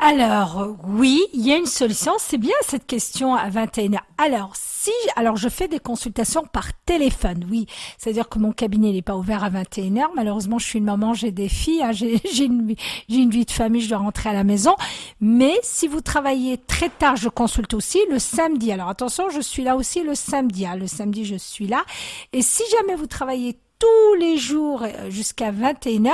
Alors, oui, il y a une solution. C'est bien cette question à 21h. Alors, si, alors je fais des consultations par téléphone, oui. C'est-à-dire que mon cabinet n'est pas ouvert à 21h. Malheureusement, je suis une maman, j'ai des filles, hein, j'ai une, une vie de famille, je dois rentrer à la maison. Mais si vous travaillez très tard, je consulte aussi le samedi. Alors attention, je suis là aussi le samedi. Hein. Le samedi, je suis là. Et si jamais vous travaillez tous les jours euh, jusqu'à 21h,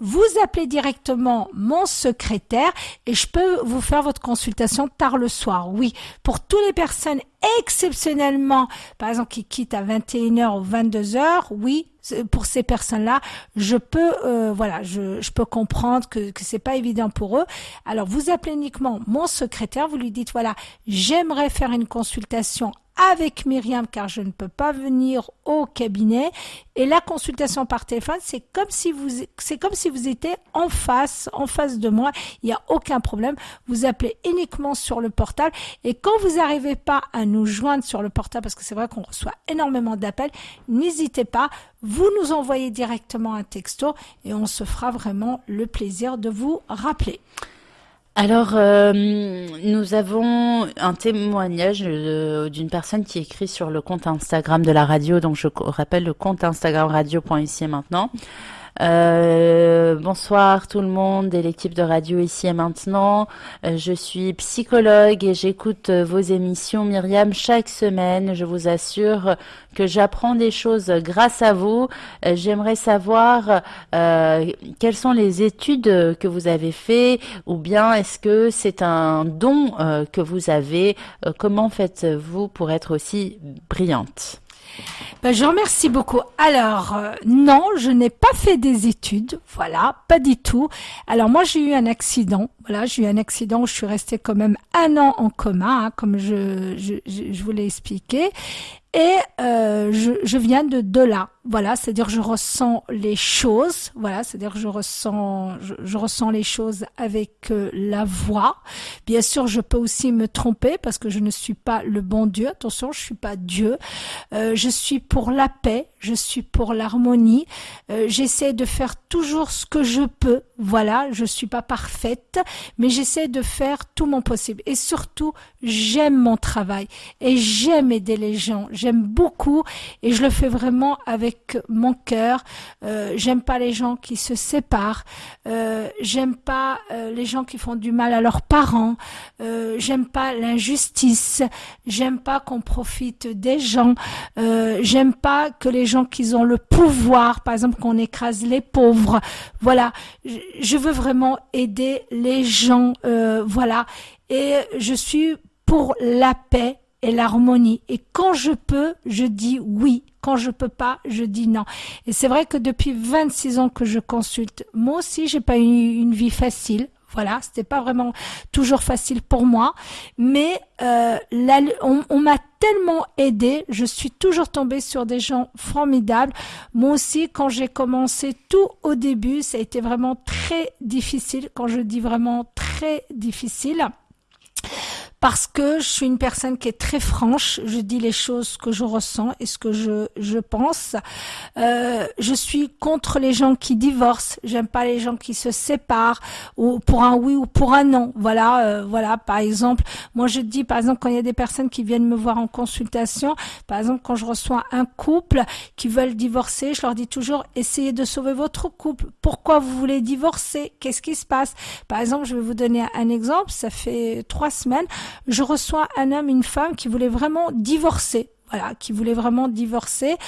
vous appelez directement mon secrétaire et je peux vous faire votre consultation tard le soir. Oui, pour toutes les personnes exceptionnellement, par exemple, qui quittent à 21h ou 22h, oui, pour ces personnes-là, je peux, euh, voilà, je, je, peux comprendre que que c'est pas évident pour eux. Alors, vous appelez uniquement mon secrétaire, vous lui dites voilà, j'aimerais faire une consultation avec Myriam car je ne peux pas venir au cabinet. Et la consultation par téléphone c'est comme si vous c'est comme si vous étiez en face en face de moi. Il n'y a aucun problème. Vous appelez uniquement sur le portable. Et quand vous n'arrivez pas à nous joindre sur le portable parce que c'est vrai qu'on reçoit énormément d'appels n'hésitez pas vous nous envoyez directement un texto et on se fera vraiment le plaisir de vous rappeler alors, euh, nous avons un témoignage euh, d'une personne qui écrit sur le compte Instagram de la radio, donc je rappelle le compte Instagram radio.ici maintenant. Euh, bonsoir tout le monde et l'équipe de radio ici et maintenant. Euh, je suis psychologue et j'écoute euh, vos émissions Myriam chaque semaine. Je vous assure que j'apprends des choses grâce à vous. J'aimerais savoir quelles sont les études que vous avez fait ou bien est-ce que c'est un don que vous avez. comment faites-vous pour être aussi brillante? Ben, je remercie beaucoup. Alors, euh, non, je n'ai pas fait des études. Voilà, pas du tout. Alors, moi, j'ai eu un accident. Voilà, j'ai eu un accident où je suis restée quand même un an en coma, hein, comme je, je, je vous l'ai expliqué. Et euh, je, je, viens de de là, voilà, c'est-à-dire je ressens les choses, voilà, c'est-à-dire je ressens, je, je, ressens les choses avec euh, la voix. Bien sûr, je peux aussi me tromper parce que je ne suis pas le bon Dieu. Attention, je suis pas Dieu. Euh, je suis pour la paix, je suis pour l'harmonie. Euh, j'essaie de faire toujours ce que je peux. Voilà, je suis pas parfaite, mais j'essaie de faire tout mon possible. Et surtout, j'aime mon travail et j'aime aider les gens j'aime beaucoup et je le fais vraiment avec mon cœur. Euh, j'aime pas les gens qui se séparent. Euh, j'aime pas euh, les gens qui font du mal à leurs parents. J'aime pas l'injustice. J'aime pas qu'on profite des gens. J'aime pas que les gens qui ont le pouvoir, par exemple, qu'on écrase les pauvres. Voilà. Je veux vraiment aider les gens. voilà. Et je suis pour la paix et l'harmonie. Et quand je peux, je dis oui. Quand je peux pas, je dis non. Et c'est vrai que depuis 26 ans que je consulte, moi aussi, j'ai pas eu une vie facile. Voilà, c'était pas vraiment toujours facile pour moi, mais euh, on, on m'a tellement aidé. Je suis toujours tombée sur des gens formidables. Moi aussi, quand j'ai commencé tout au début, ça a été vraiment très difficile. Quand je dis vraiment très difficile, parce que je suis une personne qui est très franche, je dis les choses que je ressens et ce que je, je pense. Euh, je suis contre les gens qui divorcent, j'aime pas les gens qui se séparent ou pour un oui ou pour un non. Voilà, euh, voilà. Par exemple, moi je dis par exemple quand il y a des personnes qui viennent me voir en consultation, par exemple quand je reçois un couple qui veulent divorcer, je leur dis toujours essayez de sauver votre couple. Pourquoi vous voulez divorcer? Qu'est-ce qui se passe? Par exemple, je vais vous donner un exemple. Ça fait trois semaines je reçois un homme, une femme qui voulait vraiment divorcer. Voilà, qui voulait vraiment divorcer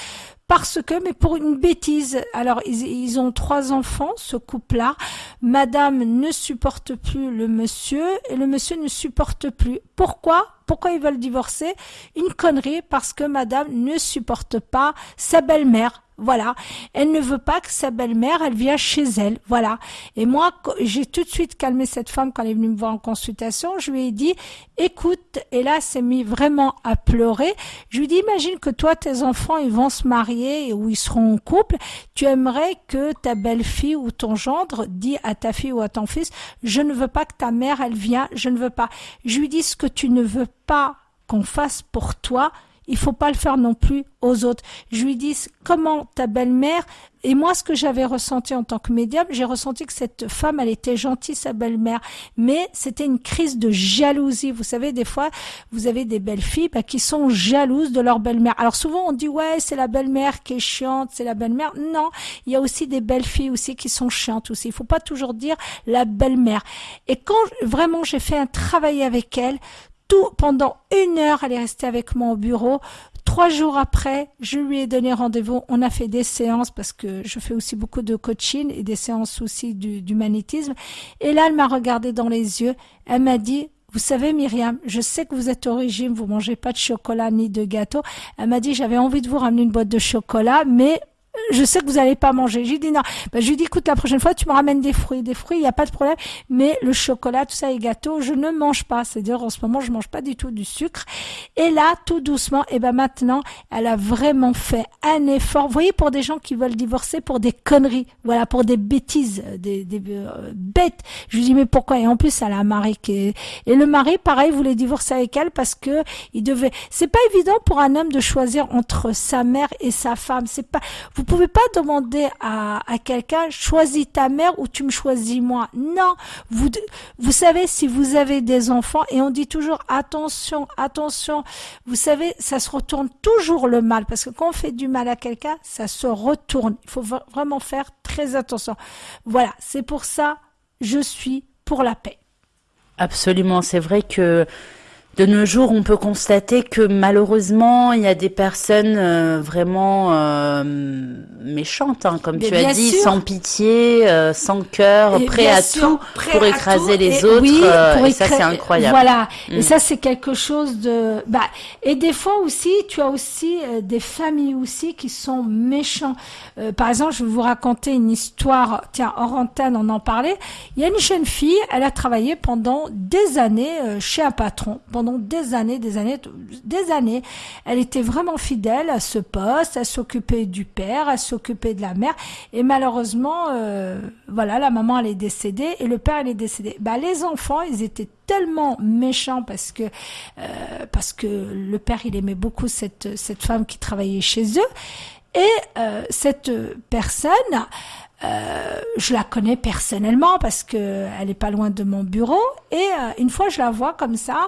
parce que, mais pour une bêtise. Alors, ils, ont trois enfants, ce couple-là. Madame ne supporte plus le monsieur et le monsieur ne supporte plus. Pourquoi? Pourquoi ils veulent divorcer? Une connerie, parce que madame ne supporte pas sa belle-mère. Voilà. Elle ne veut pas que sa belle-mère, elle vienne chez elle. Voilà. Et moi, j'ai tout de suite calmé cette femme quand elle est venue me voir en consultation. Je lui ai dit, écoute, et là, c'est mis vraiment à pleurer. Je lui ai dit, imagine que toi, tes enfants, ils vont se marier ou ils seront en couple. Tu aimerais que ta belle-fille ou ton gendre dit à ta fille ou à ton fils, je ne veux pas que ta mère, elle vienne, je ne veux pas. Je lui dis, ce que tu ne veux pas qu'on fasse pour toi, il faut pas le faire non plus aux autres. Je lui dis comment ta belle-mère? Et moi ce que j'avais ressenti en tant que médium, j'ai ressenti que cette femme elle était gentille sa belle-mère, mais c'était une crise de jalousie. Vous savez des fois vous avez des belles filles bah, qui sont jalouses de leur belle-mère. Alors souvent on dit ouais c'est la belle-mère qui est chiante, c'est la belle-mère. Non, il y a aussi des belles filles aussi qui sont chiantes aussi. Il faut pas toujours dire la belle-mère. Et quand vraiment j'ai fait un travail avec elle, tout pendant une heure, elle est restée avec moi au bureau. Trois jours après, je lui ai donné rendez-vous. On a fait des séances parce que je fais aussi beaucoup de coaching et des séances aussi du, magnétisme. Et là, elle m'a regardé dans les yeux. Elle m'a dit, vous savez, Myriam, je sais que vous êtes au régime, vous mangez pas de chocolat ni de gâteau. Elle m'a dit, j'avais envie de vous ramener une boîte de chocolat, mais je sais que vous n'allez pas manger. J'ai dit non. Ben, je lui dis, écoute, la prochaine fois, tu me ramènes des fruits. Des fruits, il n'y a pas de problème. Mais le chocolat, tout ça, les gâteaux, je ne mange pas. C'est-à-dire, en ce moment, je mange pas du tout du sucre. Et là, tout doucement, et ben maintenant, elle a vraiment fait un effort. Vous voyez, pour des gens qui veulent divorcer pour des conneries. Voilà, pour des bêtises, des, des euh, bêtes. Je lui dis, mais pourquoi? Et en plus, elle a un mari qui et le mari, pareil, voulait divorcer avec elle parce que il devait, c'est pas évident pour un homme de choisir entre sa mère et sa femme. C'est pas, pouvez pas demander à, à quelqu'un choisis ta mère ou tu me choisis moi. Non, vous vous savez si vous avez des enfants et on dit toujours attention, attention. Vous savez, ça se retourne toujours le mal parce que quand on fait du mal à quelqu'un, ça se retourne. Il faut vraiment faire très attention. Voilà, c'est pour ça je suis pour la paix. Absolument, c'est vrai que de nos jours, on peut constater que malheureusement, il y a des personnes euh, vraiment euh, méchantes, hein, comme tu as dit, sans pitié, euh, sans cœur, prêt à tout pour écraser les autres. Oui, et ça, c'est incroyable. Voilà. Et mm. ça, c'est quelque chose de. Bah, et des fois aussi, tu as aussi des familles aussi qui sont méchants. par exemple, je vais vous raconter une histoire. Tiens, hors antenne, on en parlait. Il y a une jeune fille. Elle a travaillé pendant des années chez un patron des années, des années, des années. Elle était vraiment fidèle à ce poste, elle s'occupait du père, elle s'occupait de la mère. Et malheureusement, euh, voilà, la maman elle est décédée et le père il est décédé. Bah les enfants, ils étaient tellement méchants parce que euh, parce que le père il aimait beaucoup cette cette femme qui travaillait chez eux et euh, cette personne euh, je la connais personnellement parce que elle est pas loin de mon bureau et euh, une fois je la vois comme ça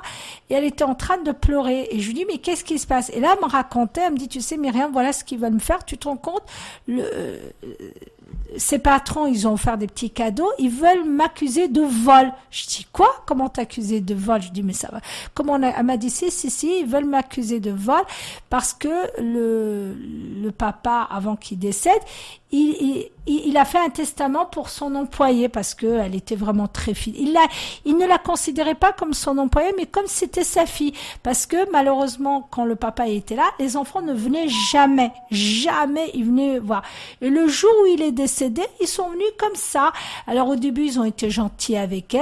et elle était en train de pleurer et je lui dis mais qu'est-ce qui se passe? Et là elle me racontait elle me dit tu sais Myriam voilà ce qu'ils veulent me faire. Tu te rends compte? Le euh, patrons, ils ont offert des petits cadeaux, ils veulent m'accuser de vol. Je dis quoi? Comment t'accuser de vol? Je dis mais ça va. Comment elle m'a dit si si si, ils veulent m'accuser de vol parce que le le papa avant qu'il décède, il, il, il, a fait un testament pour son employé parce que elle était vraiment très fidèle. Il, il ne la considérait pas comme son employé, mais comme c'était sa fille. Parce que malheureusement, quand le papa était là, les enfants ne venaient jamais, jamais ils venaient voir. Et le jour où il est décédé, ils sont venus comme ça. Alors au début, ils ont été gentils avec elle.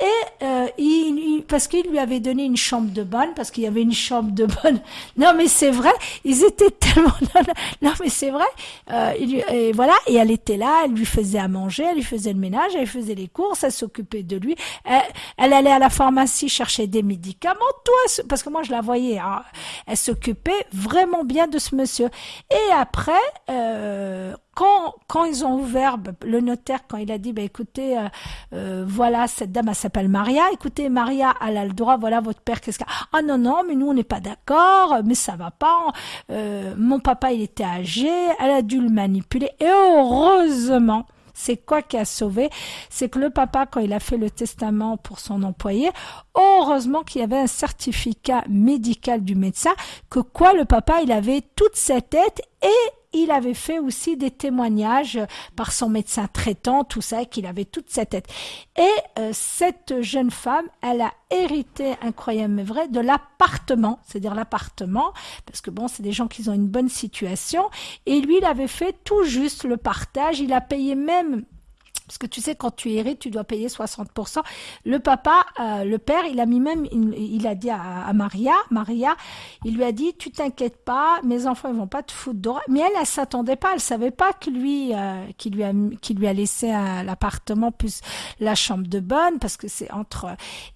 Et euh, il, parce qu'il lui avait donné une chambre de bonne, parce qu'il y avait une chambre de bonne. Non, mais c'est vrai, ils étaient tellement. Non, mais c'est vrai. Euh, il, et voilà, et elle était là, elle lui faisait à manger, elle lui faisait le ménage, elle faisait les courses, elle s'occupait de lui. Elle, elle, allait à la pharmacie chercher des médicaments, toi, parce que moi je la voyais. Hein, elle s'occupait vraiment bien de ce monsieur. Et après, euh, quand, quand ils ont ouvert, bah, le notaire, quand il a dit, bah, écoutez, euh, euh, voilà, cette dame, elle s'appelle Maria, écoutez, Maria, elle a le droit, voilà, votre père, qu'est-ce qu'il Ah non, non, mais nous, on n'est pas d'accord, mais ça va pas. Euh, mon papa, il était âgé, elle a dû le manipuler, et heureusement, c'est quoi qui a sauvé? C'est que le papa, quand il a fait le testament pour son employé, heureusement qu'il y avait un certificat médical du médecin que quoi le papa, il avait toute sa tête et il avait fait aussi des témoignages par son médecin traitant, tout ça, qu'il avait toute sa tête. Et euh, cette jeune femme, elle a hérité, incroyable mais vrai, de l'appartement, c'est-à-dire l'appartement, parce que bon, c'est des gens qui ont une bonne situation, et lui, il avait fait tout juste le partage, il a payé même parce que tu sais, quand tu hérites, tu dois payer 60%. Le papa, euh, le père, il a mis même, il, a dit à, Maria, Maria, il lui a dit, tu t'inquiètes pas, mes enfants ils vont pas te foutre d'or. Mais elle, elle s'attendait pas, elle savait pas que lui, euh, qui lui a, qui lui a laissé l'appartement plus la chambre de bonne, parce que c'est entre.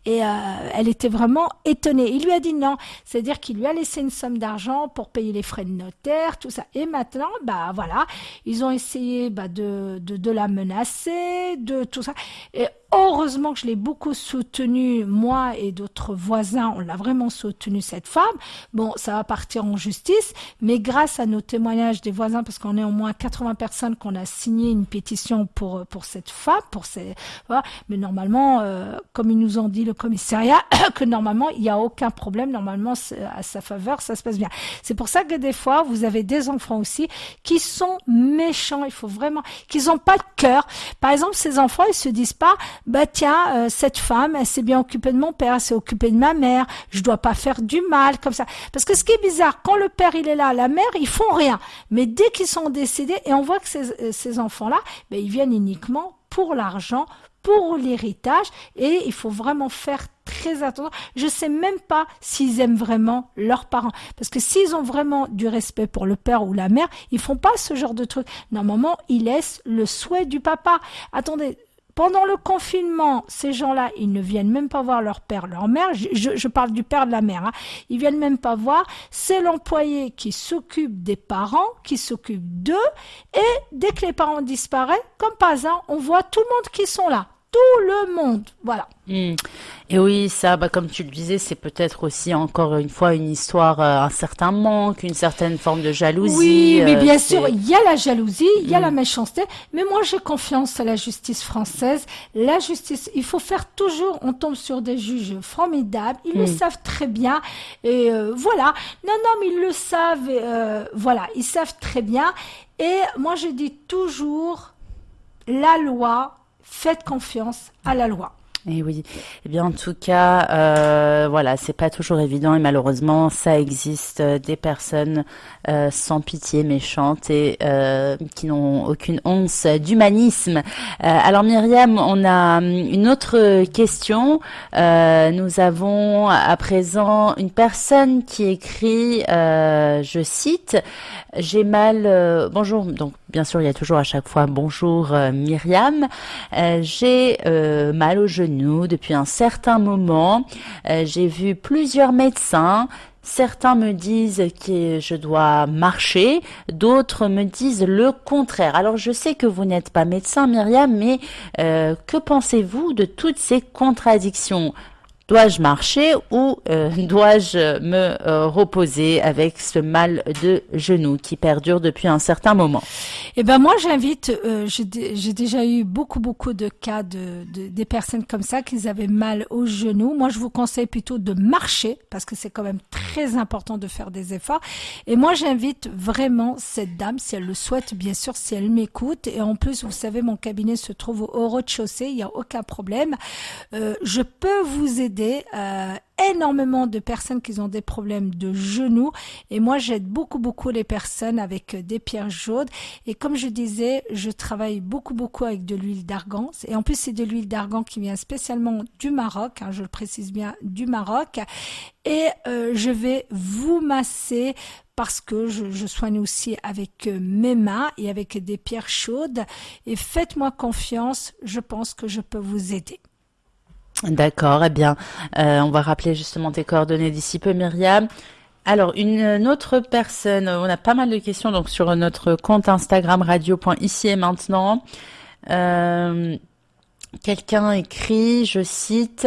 Et euh, elle était vraiment étonnée. Il lui a dit non, c'est-à-dire qu'il lui a laissé une somme d'argent pour payer les frais de notaire, tout ça. Et maintenant, bah voilà, ils ont essayé bah, de, de la menacer de tout ça. Et Heureusement que je l'ai beaucoup soutenu, moi et d'autres voisins, on l'a vraiment soutenu cette femme. Bon, ça va partir en justice, mais grâce à nos témoignages des voisins, parce qu'on est au moins 80 personnes qu'on a signé une pétition pour pour cette femme, pour ces, voilà. mais normalement, euh, comme ils nous ont dit le commissariat, que normalement il n'y a aucun problème, normalement à sa faveur, ça se passe bien. C'est pour ça que des fois vous avez des enfants aussi qui sont méchants. Il faut vraiment qu'ils n'ont pas de cœur. Par exemple, ces enfants, ils se disent pas bah tiens, euh, cette femme, elle s'est bien occupée de mon père, elle s'est occupée de ma mère, je dois pas faire du mal comme ça. Parce que ce qui est bizarre, quand le père il est là, la mère, ils font rien. Mais dès qu'ils sont décédés, et on voit que ces, euh, ces enfants-là, ben, ils viennent uniquement pour l'argent, pour l'héritage, et il faut vraiment faire très attention. Je sais même pas s'ils aiment vraiment leurs parents. Parce que s'ils ont vraiment du respect pour le père ou la mère, ils font pas ce genre de truc. Normalement, ils laissent le souhait du papa. Attendez, pendant le confinement, ces gens-là, ils ne viennent même pas voir leur père, leur mère. Je, parle du père de la mère. Hein. Ils viennent même pas voir. C'est l'employé qui s'occupe des parents, qui s'occupe d'eux. Et dès que les parents disparaissent, comme pas hasard, on voit tout le monde qui sont là. Tout le monde. Voilà. Hmm. Et oui, ça, bah, comme tu le disais, c'est peut-être aussi encore une fois une histoire, euh, un certain manque, une certaine forme de jalousie. Oui, mais euh, bien sûr, il y a la jalousie, il y a la hmm. méchanceté, mais moi j'ai confiance à la justice française. La justice, il faut faire toujours, on tombe sur des juges formidables, ils le hmm. savent très bien, et euh, voilà. Non, non, mais ils le savent, voilà, ils savent très bien. Et moi je dis toujours, la loi, faites confiance à la loi. Et eh oui. Eh bien, en tout cas, euh, voilà, c'est pas toujours évident et malheureusement, ça existe euh, des personnes euh, sans pitié, méchantes et euh, qui n'ont aucune once d'humanisme. alors, Myriam, on a hum, une autre question. nous avons à présent une personne qui écrit, je cite, j'ai mal. bonjour. Donc, bien sûr, il y a toujours à chaque fois bonjour Myriam. j'ai mal au genou depuis un certain moment. Euh, j'ai vu plusieurs médecins. Certains me disent que je dois marcher, d'autres me disent le contraire. Alors je sais que vous n'êtes pas médecin Myriam, mais euh, que pensez-vous de toutes ces contradictions? Dois-je marcher ou euh, dois-je me euh, reposer avec ce mal de genou qui perdure depuis un certain moment? Eh ben moi j'invite, euh, j'ai déjà eu beaucoup beaucoup de cas de, de, des personnes comme ça qui avaient mal au genou. Moi je vous conseille plutôt de marcher parce que c'est quand même très important de faire des efforts. Et moi j'invite vraiment cette dame si elle le souhaite bien sûr si elle m'écoute et en plus vous savez mon cabinet se trouve au rez-de-chaussée, il n'y a aucun problème. je peux vous aider euh, énormément de personnes qui ont des problèmes de genoux. Et moi j'aide beaucoup beaucoup les personnes avec euh, des pierres chaudes et comme je disais je travaille beaucoup beaucoup avec de l'huile d'argan. Et en plus c'est de l'huile d'argan qui vient spécialement du Maroc hein, je le précise bien du Maroc. Et euh, je vais vous masser parce que je, je, soigne aussi avec mes mains et avec des pierres chaudes. Et faites-moi confiance je pense que je peux vous aider D'accord, eh bien, euh, on va rappeler justement tes coordonnées d'ici peu, Myriam. Alors, une, autre personne, on a pas mal de questions donc sur notre compte Instagram radio.ici et maintenant. Euh, Quelqu'un écrit, je cite,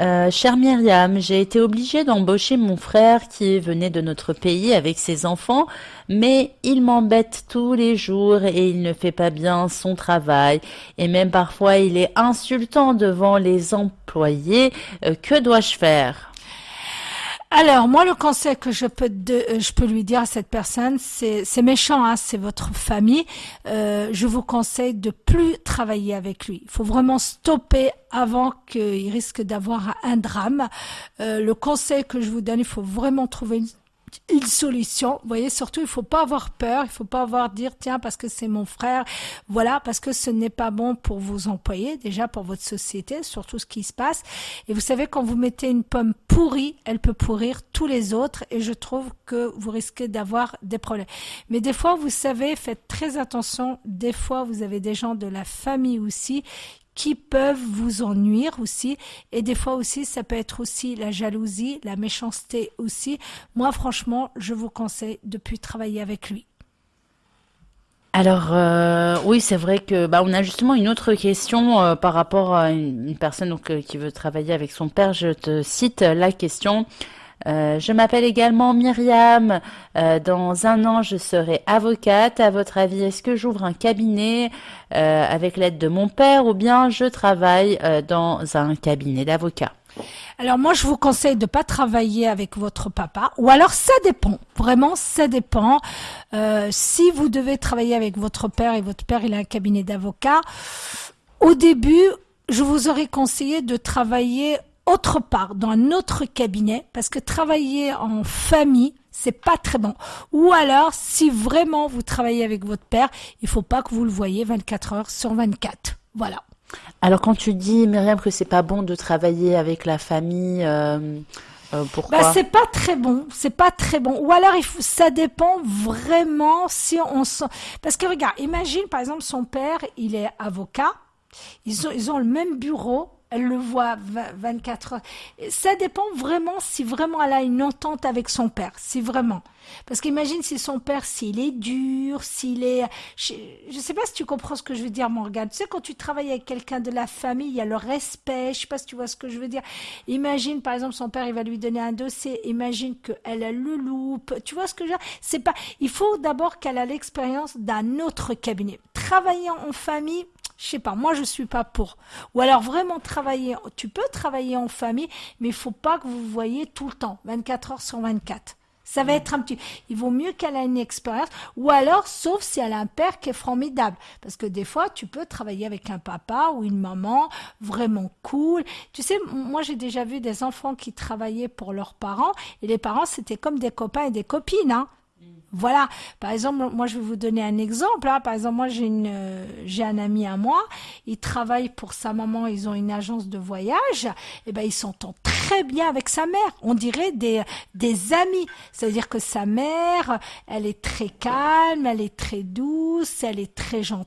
euh, Cher Myriam, j'ai été obligée d'embaucher mon frère qui venait de notre pays avec ses enfants, mais il m'embête tous les jours et il ne fait pas bien son travail. Et même parfois il est insultant devant les employés. Euh, que dois-je faire? Alors, moi, le conseil que je peux, de, euh, je peux lui dire à cette personne, c'est, c'est méchant, hein, c'est votre famille. Euh, je vous conseille de plus travailler avec lui. Il faut vraiment stopper avant qu'il risque d'avoir un drame. Euh, le conseil que je vous donne, il faut vraiment trouver une une solution. Vous voyez, surtout, il faut pas avoir peur, il faut pas avoir dire tiens parce que c'est mon frère, voilà parce que ce n'est pas bon pour vos employés, déjà pour votre société, surtout ce qui se passe. Et vous savez quand vous mettez une pomme pourrie, elle peut pourrir tous les autres et je trouve que vous risquez d'avoir des problèmes. Mais des fois, vous savez, faites très attention. Des fois, vous avez des gens de la famille aussi qui peuvent vous ennuyer aussi. Et des fois aussi, ça peut être aussi la jalousie, la méchanceté aussi. Moi, franchement, je vous conseille de plus travailler avec lui. Alors euh, oui, c'est vrai que bah, on a justement une autre question euh, par rapport à une, personne donc, euh, qui veut travailler avec son père. Je te cite la question. Euh, je m'appelle également Myriam. Euh, dans un an, je serai avocate. À votre avis, est-ce que j'ouvre un cabinet euh, avec l'aide de mon père ou bien je travaille dans un cabinet d'avocat? Alors moi, je vous conseille de pas travailler avec votre papa, ou alors ça dépend. Vraiment, ça dépend. si vous devez travailler avec votre père et votre père il a un cabinet d'avocat, au début, je vous aurais conseillé de travailler autre part, dans un autre cabinet, parce que travailler en famille, c'est pas très bon. Ou alors, si vraiment vous travaillez avec votre père, il faut pas que vous le voyez 24 heures sur 24. Voilà. Alors, quand tu dis, Myriam, que c'est pas bon de travailler avec la famille, euh, euh, pourquoi bah, c'est pas très bon, c'est pas très bon. Ou alors il faut, ça dépend vraiment si on sent. Parce que regarde, imagine par exemple son père, il est avocat, ils ont, ils ont le même bureau, elle le voit 24 heures. Ça dépend vraiment si vraiment elle a une entente avec son père, si vraiment. Parce qu'imagine si son père, s'il est dur, s'il est... Je ne sais pas si tu comprends ce que je veux dire, Morgane. Tu sais, quand tu travailles avec quelqu'un de la famille, il y a le respect, je sais pas si tu vois ce que je veux dire. Imagine, par exemple, son père, il va lui donner un dossier, imagine qu'elle a le loupe. Tu vois ce que je veux dire? C'est pas... Il faut d'abord qu'elle a l'expérience d'un autre cabinet. Travailler en famille, je sais pas, moi je suis pas pour. Ou alors vraiment travailler, tu peux travailler en famille, mais il faut pas que vous voyez tout le temps, 24 heures sur 24. Ça va être un petit. Il vaut mieux qu'elle ait une expérience, ou alors, sauf si elle a un père qui est formidable, parce que des fois, tu peux travailler avec un papa ou une maman vraiment cool. Tu sais, moi, j'ai déjà vu des enfants qui travaillaient pour leurs parents, et les parents c'était comme des copains et des copines. Hein. Voilà. Par exemple, moi, je vais vous donner un exemple. Hein. Par exemple, moi, j'ai une, euh, j'ai un ami à moi. Il travaille pour sa maman. Ils ont une agence de voyage. Et eh ben, ils s'entendent très bien avec sa mère. On dirait des, des amis. C'est-à-dire que sa mère, elle est très calme, elle est très douce, elle est très gentille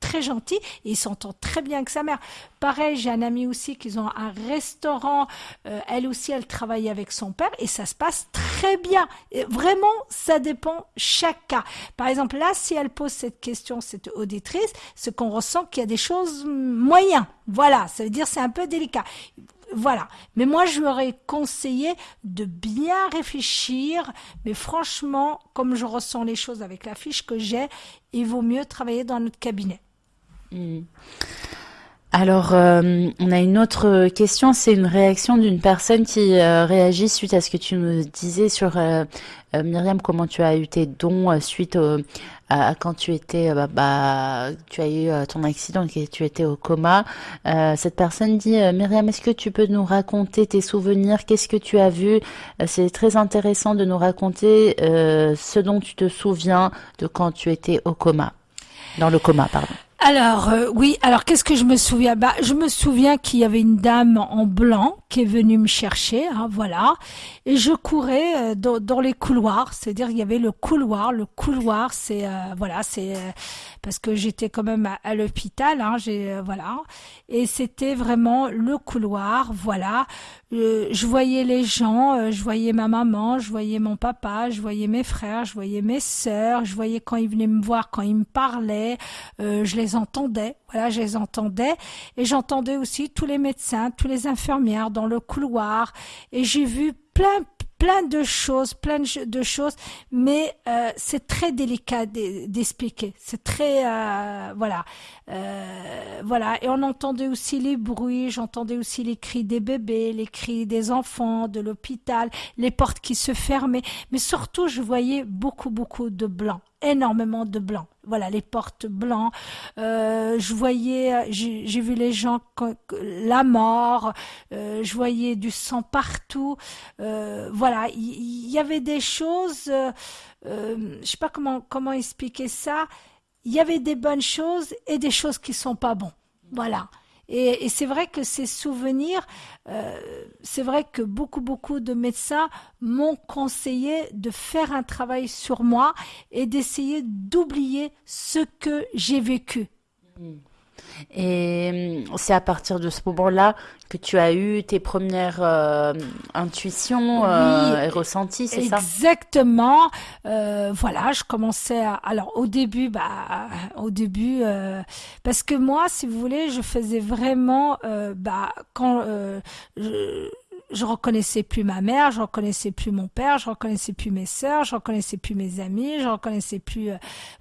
très gentil et il s'entend très bien avec sa mère. Pareil, j'ai un ami aussi qui ont un restaurant. Euh, elle aussi, elle travaille avec son père et ça se passe très bien. vraiment, ça dépend chaque cas. Par exemple, là, si elle pose cette question, cette auditrice, ce qu'on ressent qu'il y a des choses moyennes. Voilà, ça veut dire c'est un peu délicat. Voilà. Mais moi, je lui aurais conseillé de bien réfléchir. Mais franchement, comme je ressens les choses avec la fiche que j'ai, il vaut mieux travailler dans notre cabinet. Hmm. Alors, euh, on a une autre question, c'est une réaction d'une personne qui euh, réagit suite à ce que tu nous disais sur euh, Myriam, comment tu as eu tes dons suite à, quand tu étais, bah, bah, tu as eu ton accident et tu étais au coma. cette personne dit, Myriam, est-ce que tu peux nous raconter tes souvenirs? Qu'est-ce que tu as vu? C'est très intéressant de nous raconter ce dont tu te souviens de quand tu étais au coma, dans le coma, pardon. Alors euh, oui, alors qu'est-ce que je me souviens? Bah je me souviens qu'il y avait une dame en blanc qui est venue me chercher, hein, voilà, et je courais euh, dans, les couloirs, c'est-à-dire il y avait le couloir, le couloir, c'est euh, voilà, c'est parce que j'étais quand même à, l'hôpital, hein, j'ai voilà, et c'était vraiment le couloir, voilà. je voyais les gens, je voyais ma maman, je voyais mon papa, je voyais mes frères, je voyais mes sœurs, je voyais quand ils venaient me voir, quand ils me parlaient, je les entendais, voilà, je les entendais, et j'entendais aussi tous les médecins, tous les infirmières dans le couloir, et j'ai vu plein plein de choses, plein de choses, mais euh, c'est très délicat d'expliquer. C'est très euh, voilà, euh, voilà. Et on entendait aussi les bruits, j'entendais aussi les cris des bébés, les cris des enfants, de l'hôpital, les portes qui se fermaient, mais surtout je voyais beaucoup beaucoup de blancs énormément de blancs. Voilà, les portes blancs. Euh, je voyais, j'ai vu les gens, la mort. Euh, je voyais du sang partout. Euh, voilà, il y, avait des choses. Euh, je sais pas comment comment expliquer ça. Il y avait des bonnes choses et des choses qui sont pas bons. Voilà. Et, c'est vrai que ces souvenirs, euh, c'est vrai que beaucoup, beaucoup de médecins m'ont conseillé de faire un travail sur moi et d'essayer d'oublier ce que j'ai vécu. Mmh. Et hum, c'est à partir de ce moment-là que tu as eu tes premières euh, intuitions euh, et ressentis, c'est ça? Exactement. Euh, voilà, je commençais à... Alors au début, bah, au début, parce que moi, si vous voulez, je faisais vraiment, bah, quand je je reconnaissais plus ma mère, je reconnaissais plus mon père, je reconnaissais plus mes sœurs, je reconnaissais plus mes amis, je reconnaissais plus.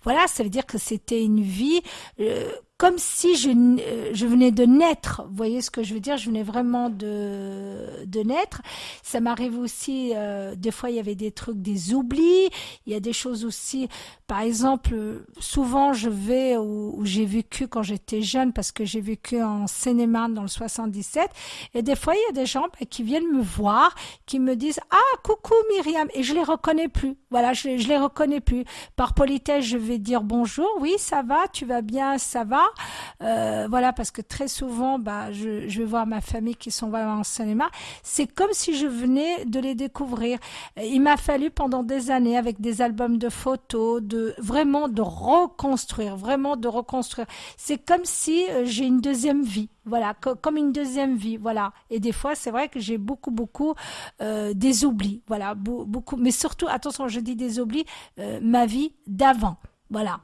voilà, ça veut dire que c'était une vie comme si je, euh, je venais de naître. Vous voyez ce que je veux dire? Je venais vraiment de, de naître. Ça m'arrive aussi, euh, des fois, il y avait des trucs, des oublis. Il y a des choses aussi, par exemple, souvent, je vais où, j'ai vécu quand j'étais jeune, parce que j'ai vécu en Seine-et-Marne dans le 77. Et des fois, il y a des gens bah, qui viennent me voir, qui me disent « Ah, coucou Myriam !» Et je les reconnais plus. Voilà, je, je les reconnais plus. Par politesse, je vais dire « Bonjour, oui, ça va, tu vas bien, ça va ?» Euh, voilà, parce que très souvent, bah, je, vais voir ma famille qui sont en cinéma. C'est comme si je venais de les découvrir. Il m'a fallu pendant des années, avec des albums de photos, de vraiment de reconstruire, vraiment de reconstruire. C'est comme si euh, j'ai une deuxième vie voilà, comme une deuxième vie, voilà. Et des fois, c'est vrai que j'ai beaucoup, beaucoup euh, des oublis, voilà, beaucoup. Mais surtout, attention, je dis des oublis, ma vie d'avant, voilà.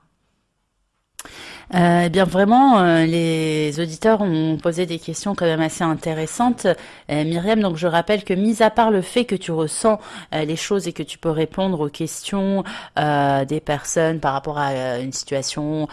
Euh, eh bien vraiment, euh, les auditeurs ont posé des questions quand même assez intéressantes. Euh, Myriam, donc je rappelle que mis à part le fait que tu ressens euh, les choses et que tu peux répondre aux questions des personnes par rapport à une situation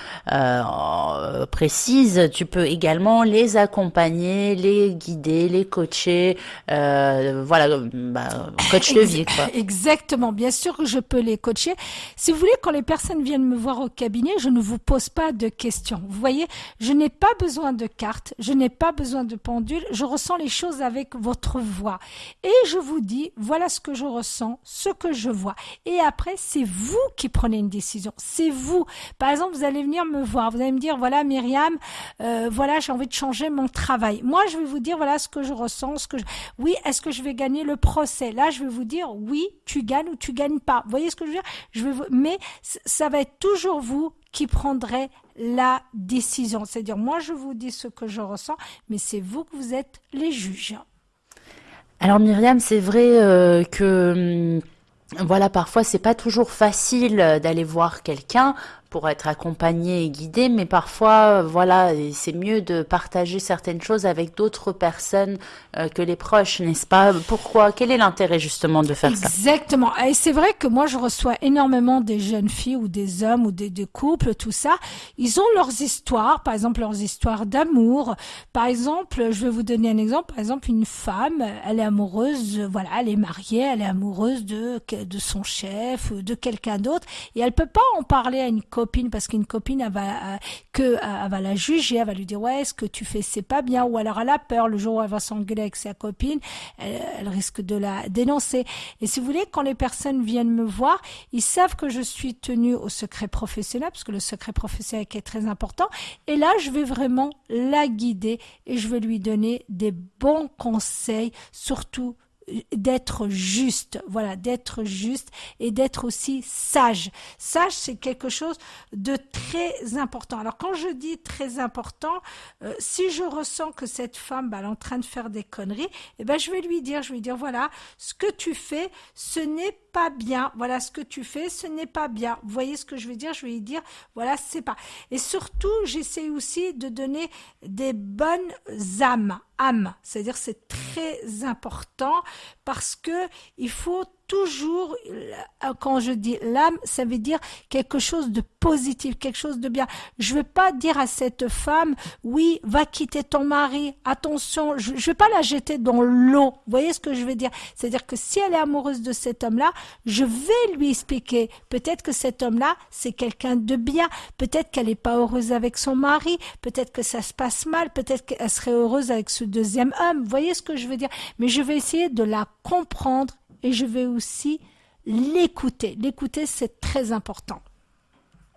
précise, tu peux également les accompagner, les guider, les coacher. voilà, bah, coach de vie. Quoi. Exactement, bien sûr que je peux les coacher. Si vous voulez, quand les personnes viennent me voir au cabinet, je ne vous pose pas de question. Vous voyez, je n'ai pas besoin de carte, je n'ai pas besoin de pendule, je ressens les choses avec votre voix. Et je vous dis, voilà ce que je ressens, ce que je vois. Et après, c'est vous qui prenez une décision. C'est vous. Par exemple, vous allez venir me voir, vous allez me dire, voilà Myriam, euh, voilà, j'ai envie de changer mon travail. Moi, je vais vous dire, voilà ce que je ressens, ce que je... Oui, est-ce que je vais gagner le procès? Là, je vais vous dire, oui, tu gagnes ou tu gagnes pas. Vous voyez ce que je veux dire? Je vais Mais ça va être toujours vous qui prendrez la décision. C'est-à-dire, moi, je vous dis ce que je ressens, mais c'est vous que vous êtes les juges. Alors Myriam, c'est vrai euh, que hum, voilà, parfois c'est pas toujours facile d'aller voir quelqu'un pour être accompagné et guidé, mais parfois, euh, voilà, c'est mieux de partager certaines choses avec d'autres personnes euh, que les proches, n'est-ce pas? Pourquoi? Quel est l'intérêt justement de faire ça? Exactement. Et c'est vrai que moi, je reçois énormément des jeunes filles ou des hommes ou des, couples, tout ça. Ils ont leurs histoires, par exemple leurs histoires d'amour. Par exemple, je vais vous donner un exemple. Par exemple, une femme, elle est amoureuse, voilà, elle est mariée, elle est amoureuse de de son chef ou de quelqu'un d'autre, et elle peut pas en parler à une copine parce qu'une copine elle va que elle va la juger, elle va lui dire ouais ce que tu fais c'est pas bien ou alors elle a peur le jour où elle va s'engueuler avec sa copine, elle, risque de la dénoncer. Et si vous voulez quand les personnes viennent me voir, ils savent que je suis tenue au secret professionnel parce que le secret professionnel est très important et là je vais vraiment la guider et je vais lui donner des bons conseils surtout d'être juste, voilà, d'être juste et d'être aussi sage. Sage, c'est quelque chose de très important. Alors quand je dis très important, euh, si je ressens que cette femme, bah, elle est en train de faire des conneries, eh ben je vais lui dire, je vais lui dire, voilà, ce que tu fais, ce n'est pas bien. Voilà, ce que tu fais, ce n'est pas bien. Vous voyez ce que je veux dire? Je vais dire, voilà, c'est pas. Et surtout, j'essaie aussi de donner des bonnes âmes âme. C'est-à-dire c'est très important parce que il faut toujours, euh, quand je dis l'âme, ça veut dire quelque chose de positif, quelque chose de bien. Je vais pas dire à cette femme, oui, va quitter ton mari, attention, je ne vais pas la jeter dans l'eau. Vous voyez ce que je veux dire? C'est-à-dire que si elle est amoureuse de cet homme-là, je vais lui expliquer. Peut-être que cet homme-là, c'est quelqu'un de bien. Peut-être qu'elle n'est pas heureuse avec son mari. Peut-être que ça se passe mal. Peut-être qu'elle serait heureuse avec ce deuxième homme. Vous voyez ce que je veux dire? Mais je vais essayer de la comprendre et je vais aussi l'écouter. L'écouter, c'est très important.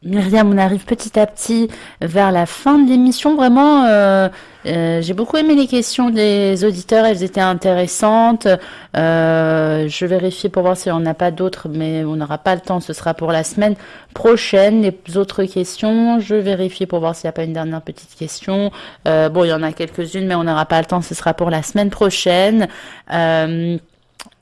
Myriam, on arrive petit à petit vers la fin de l'émission. Vraiment, euh, euh, j'ai beaucoup aimé les questions des auditeurs, elles étaient intéressantes. Euh, je vérifie pour voir si on n'a pas d'autres, mais on n'aura pas le temps, ce sera pour la semaine prochaine. Les autres questions, je vérifie pour voir s'il n'y a pas une dernière petite question. bon, il y en a quelques-unes, mais on n'aura pas le temps, ce sera pour la semaine prochaine.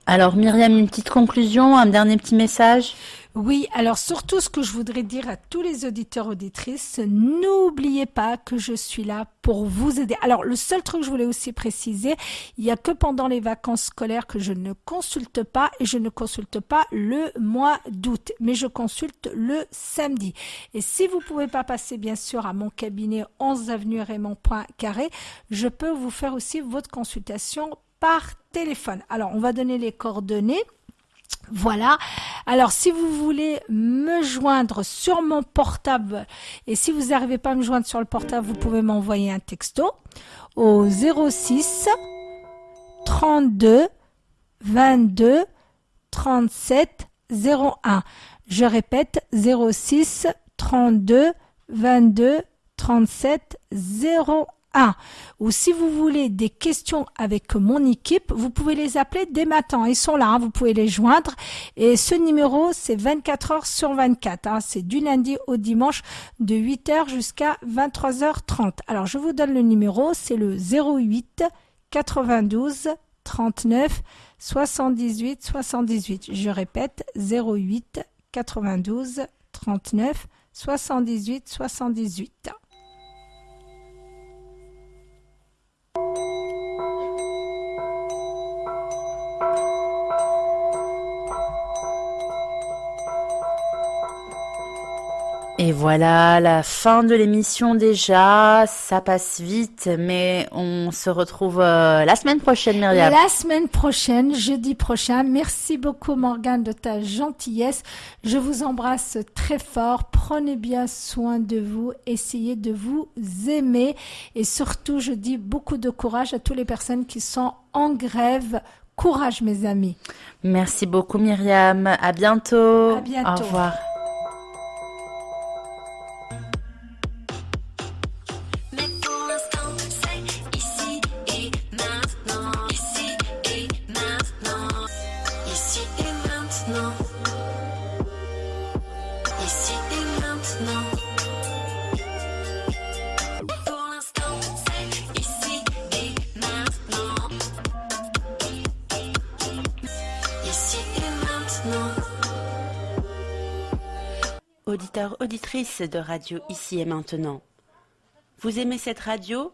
Alors Myriam, une petite conclusion, un dernier petit message? Oui, alors surtout ce que je voudrais dire à tous les auditeurs auditrices, n'oubliez pas que je suis là pour vous aider. Alors le seul truc que je voulais aussi préciser, il n'y a que pendant les vacances scolaires que je ne consulte pas et je ne consulte pas le mois d'août, mais je consulte le samedi. Et si vous pouvez pas passer bien sûr à mon cabinet 11 avenue Raymond Carré, je peux vous faire aussi votre consultation par téléphone. Alors, on va donner les coordonnées. Voilà. Alors, si vous voulez me joindre sur mon portable, et si vous n'arrivez pas à me joindre sur le portable, vous pouvez m'envoyer un texto au 06 32 22 37 01. Je répète, 06 32 22 37 01. Ou si vous voulez des questions avec mon équipe, vous pouvez les appeler dès matin. Ils sont là, hein, vous pouvez les joindre. Et ce numéro, c'est 24 heures sur 24. Hein. c'est du lundi au dimanche de 8h jusqu'à 23h30. Alors, je vous donne le numéro, c'est le 08 92 39 78 78. Je répète, 08 92 39 78 78. 何? Et voilà, la fin de l'émission déjà. Ça passe vite, mais on se retrouve euh, la semaine prochaine, Myriam. La semaine prochaine, jeudi prochain. Merci beaucoup, Morgane, de ta gentillesse. Je vous embrasse très fort. Prenez bien soin de vous. Essayez de vous aimer. Et surtout, je dis beaucoup de courage à toutes les personnes qui sont en grève. Courage, mes amis. Merci beaucoup, Myriam. À bientôt. À bientôt. Au revoir. Auditrice de radio Ici et Maintenant. Vous aimez cette radio?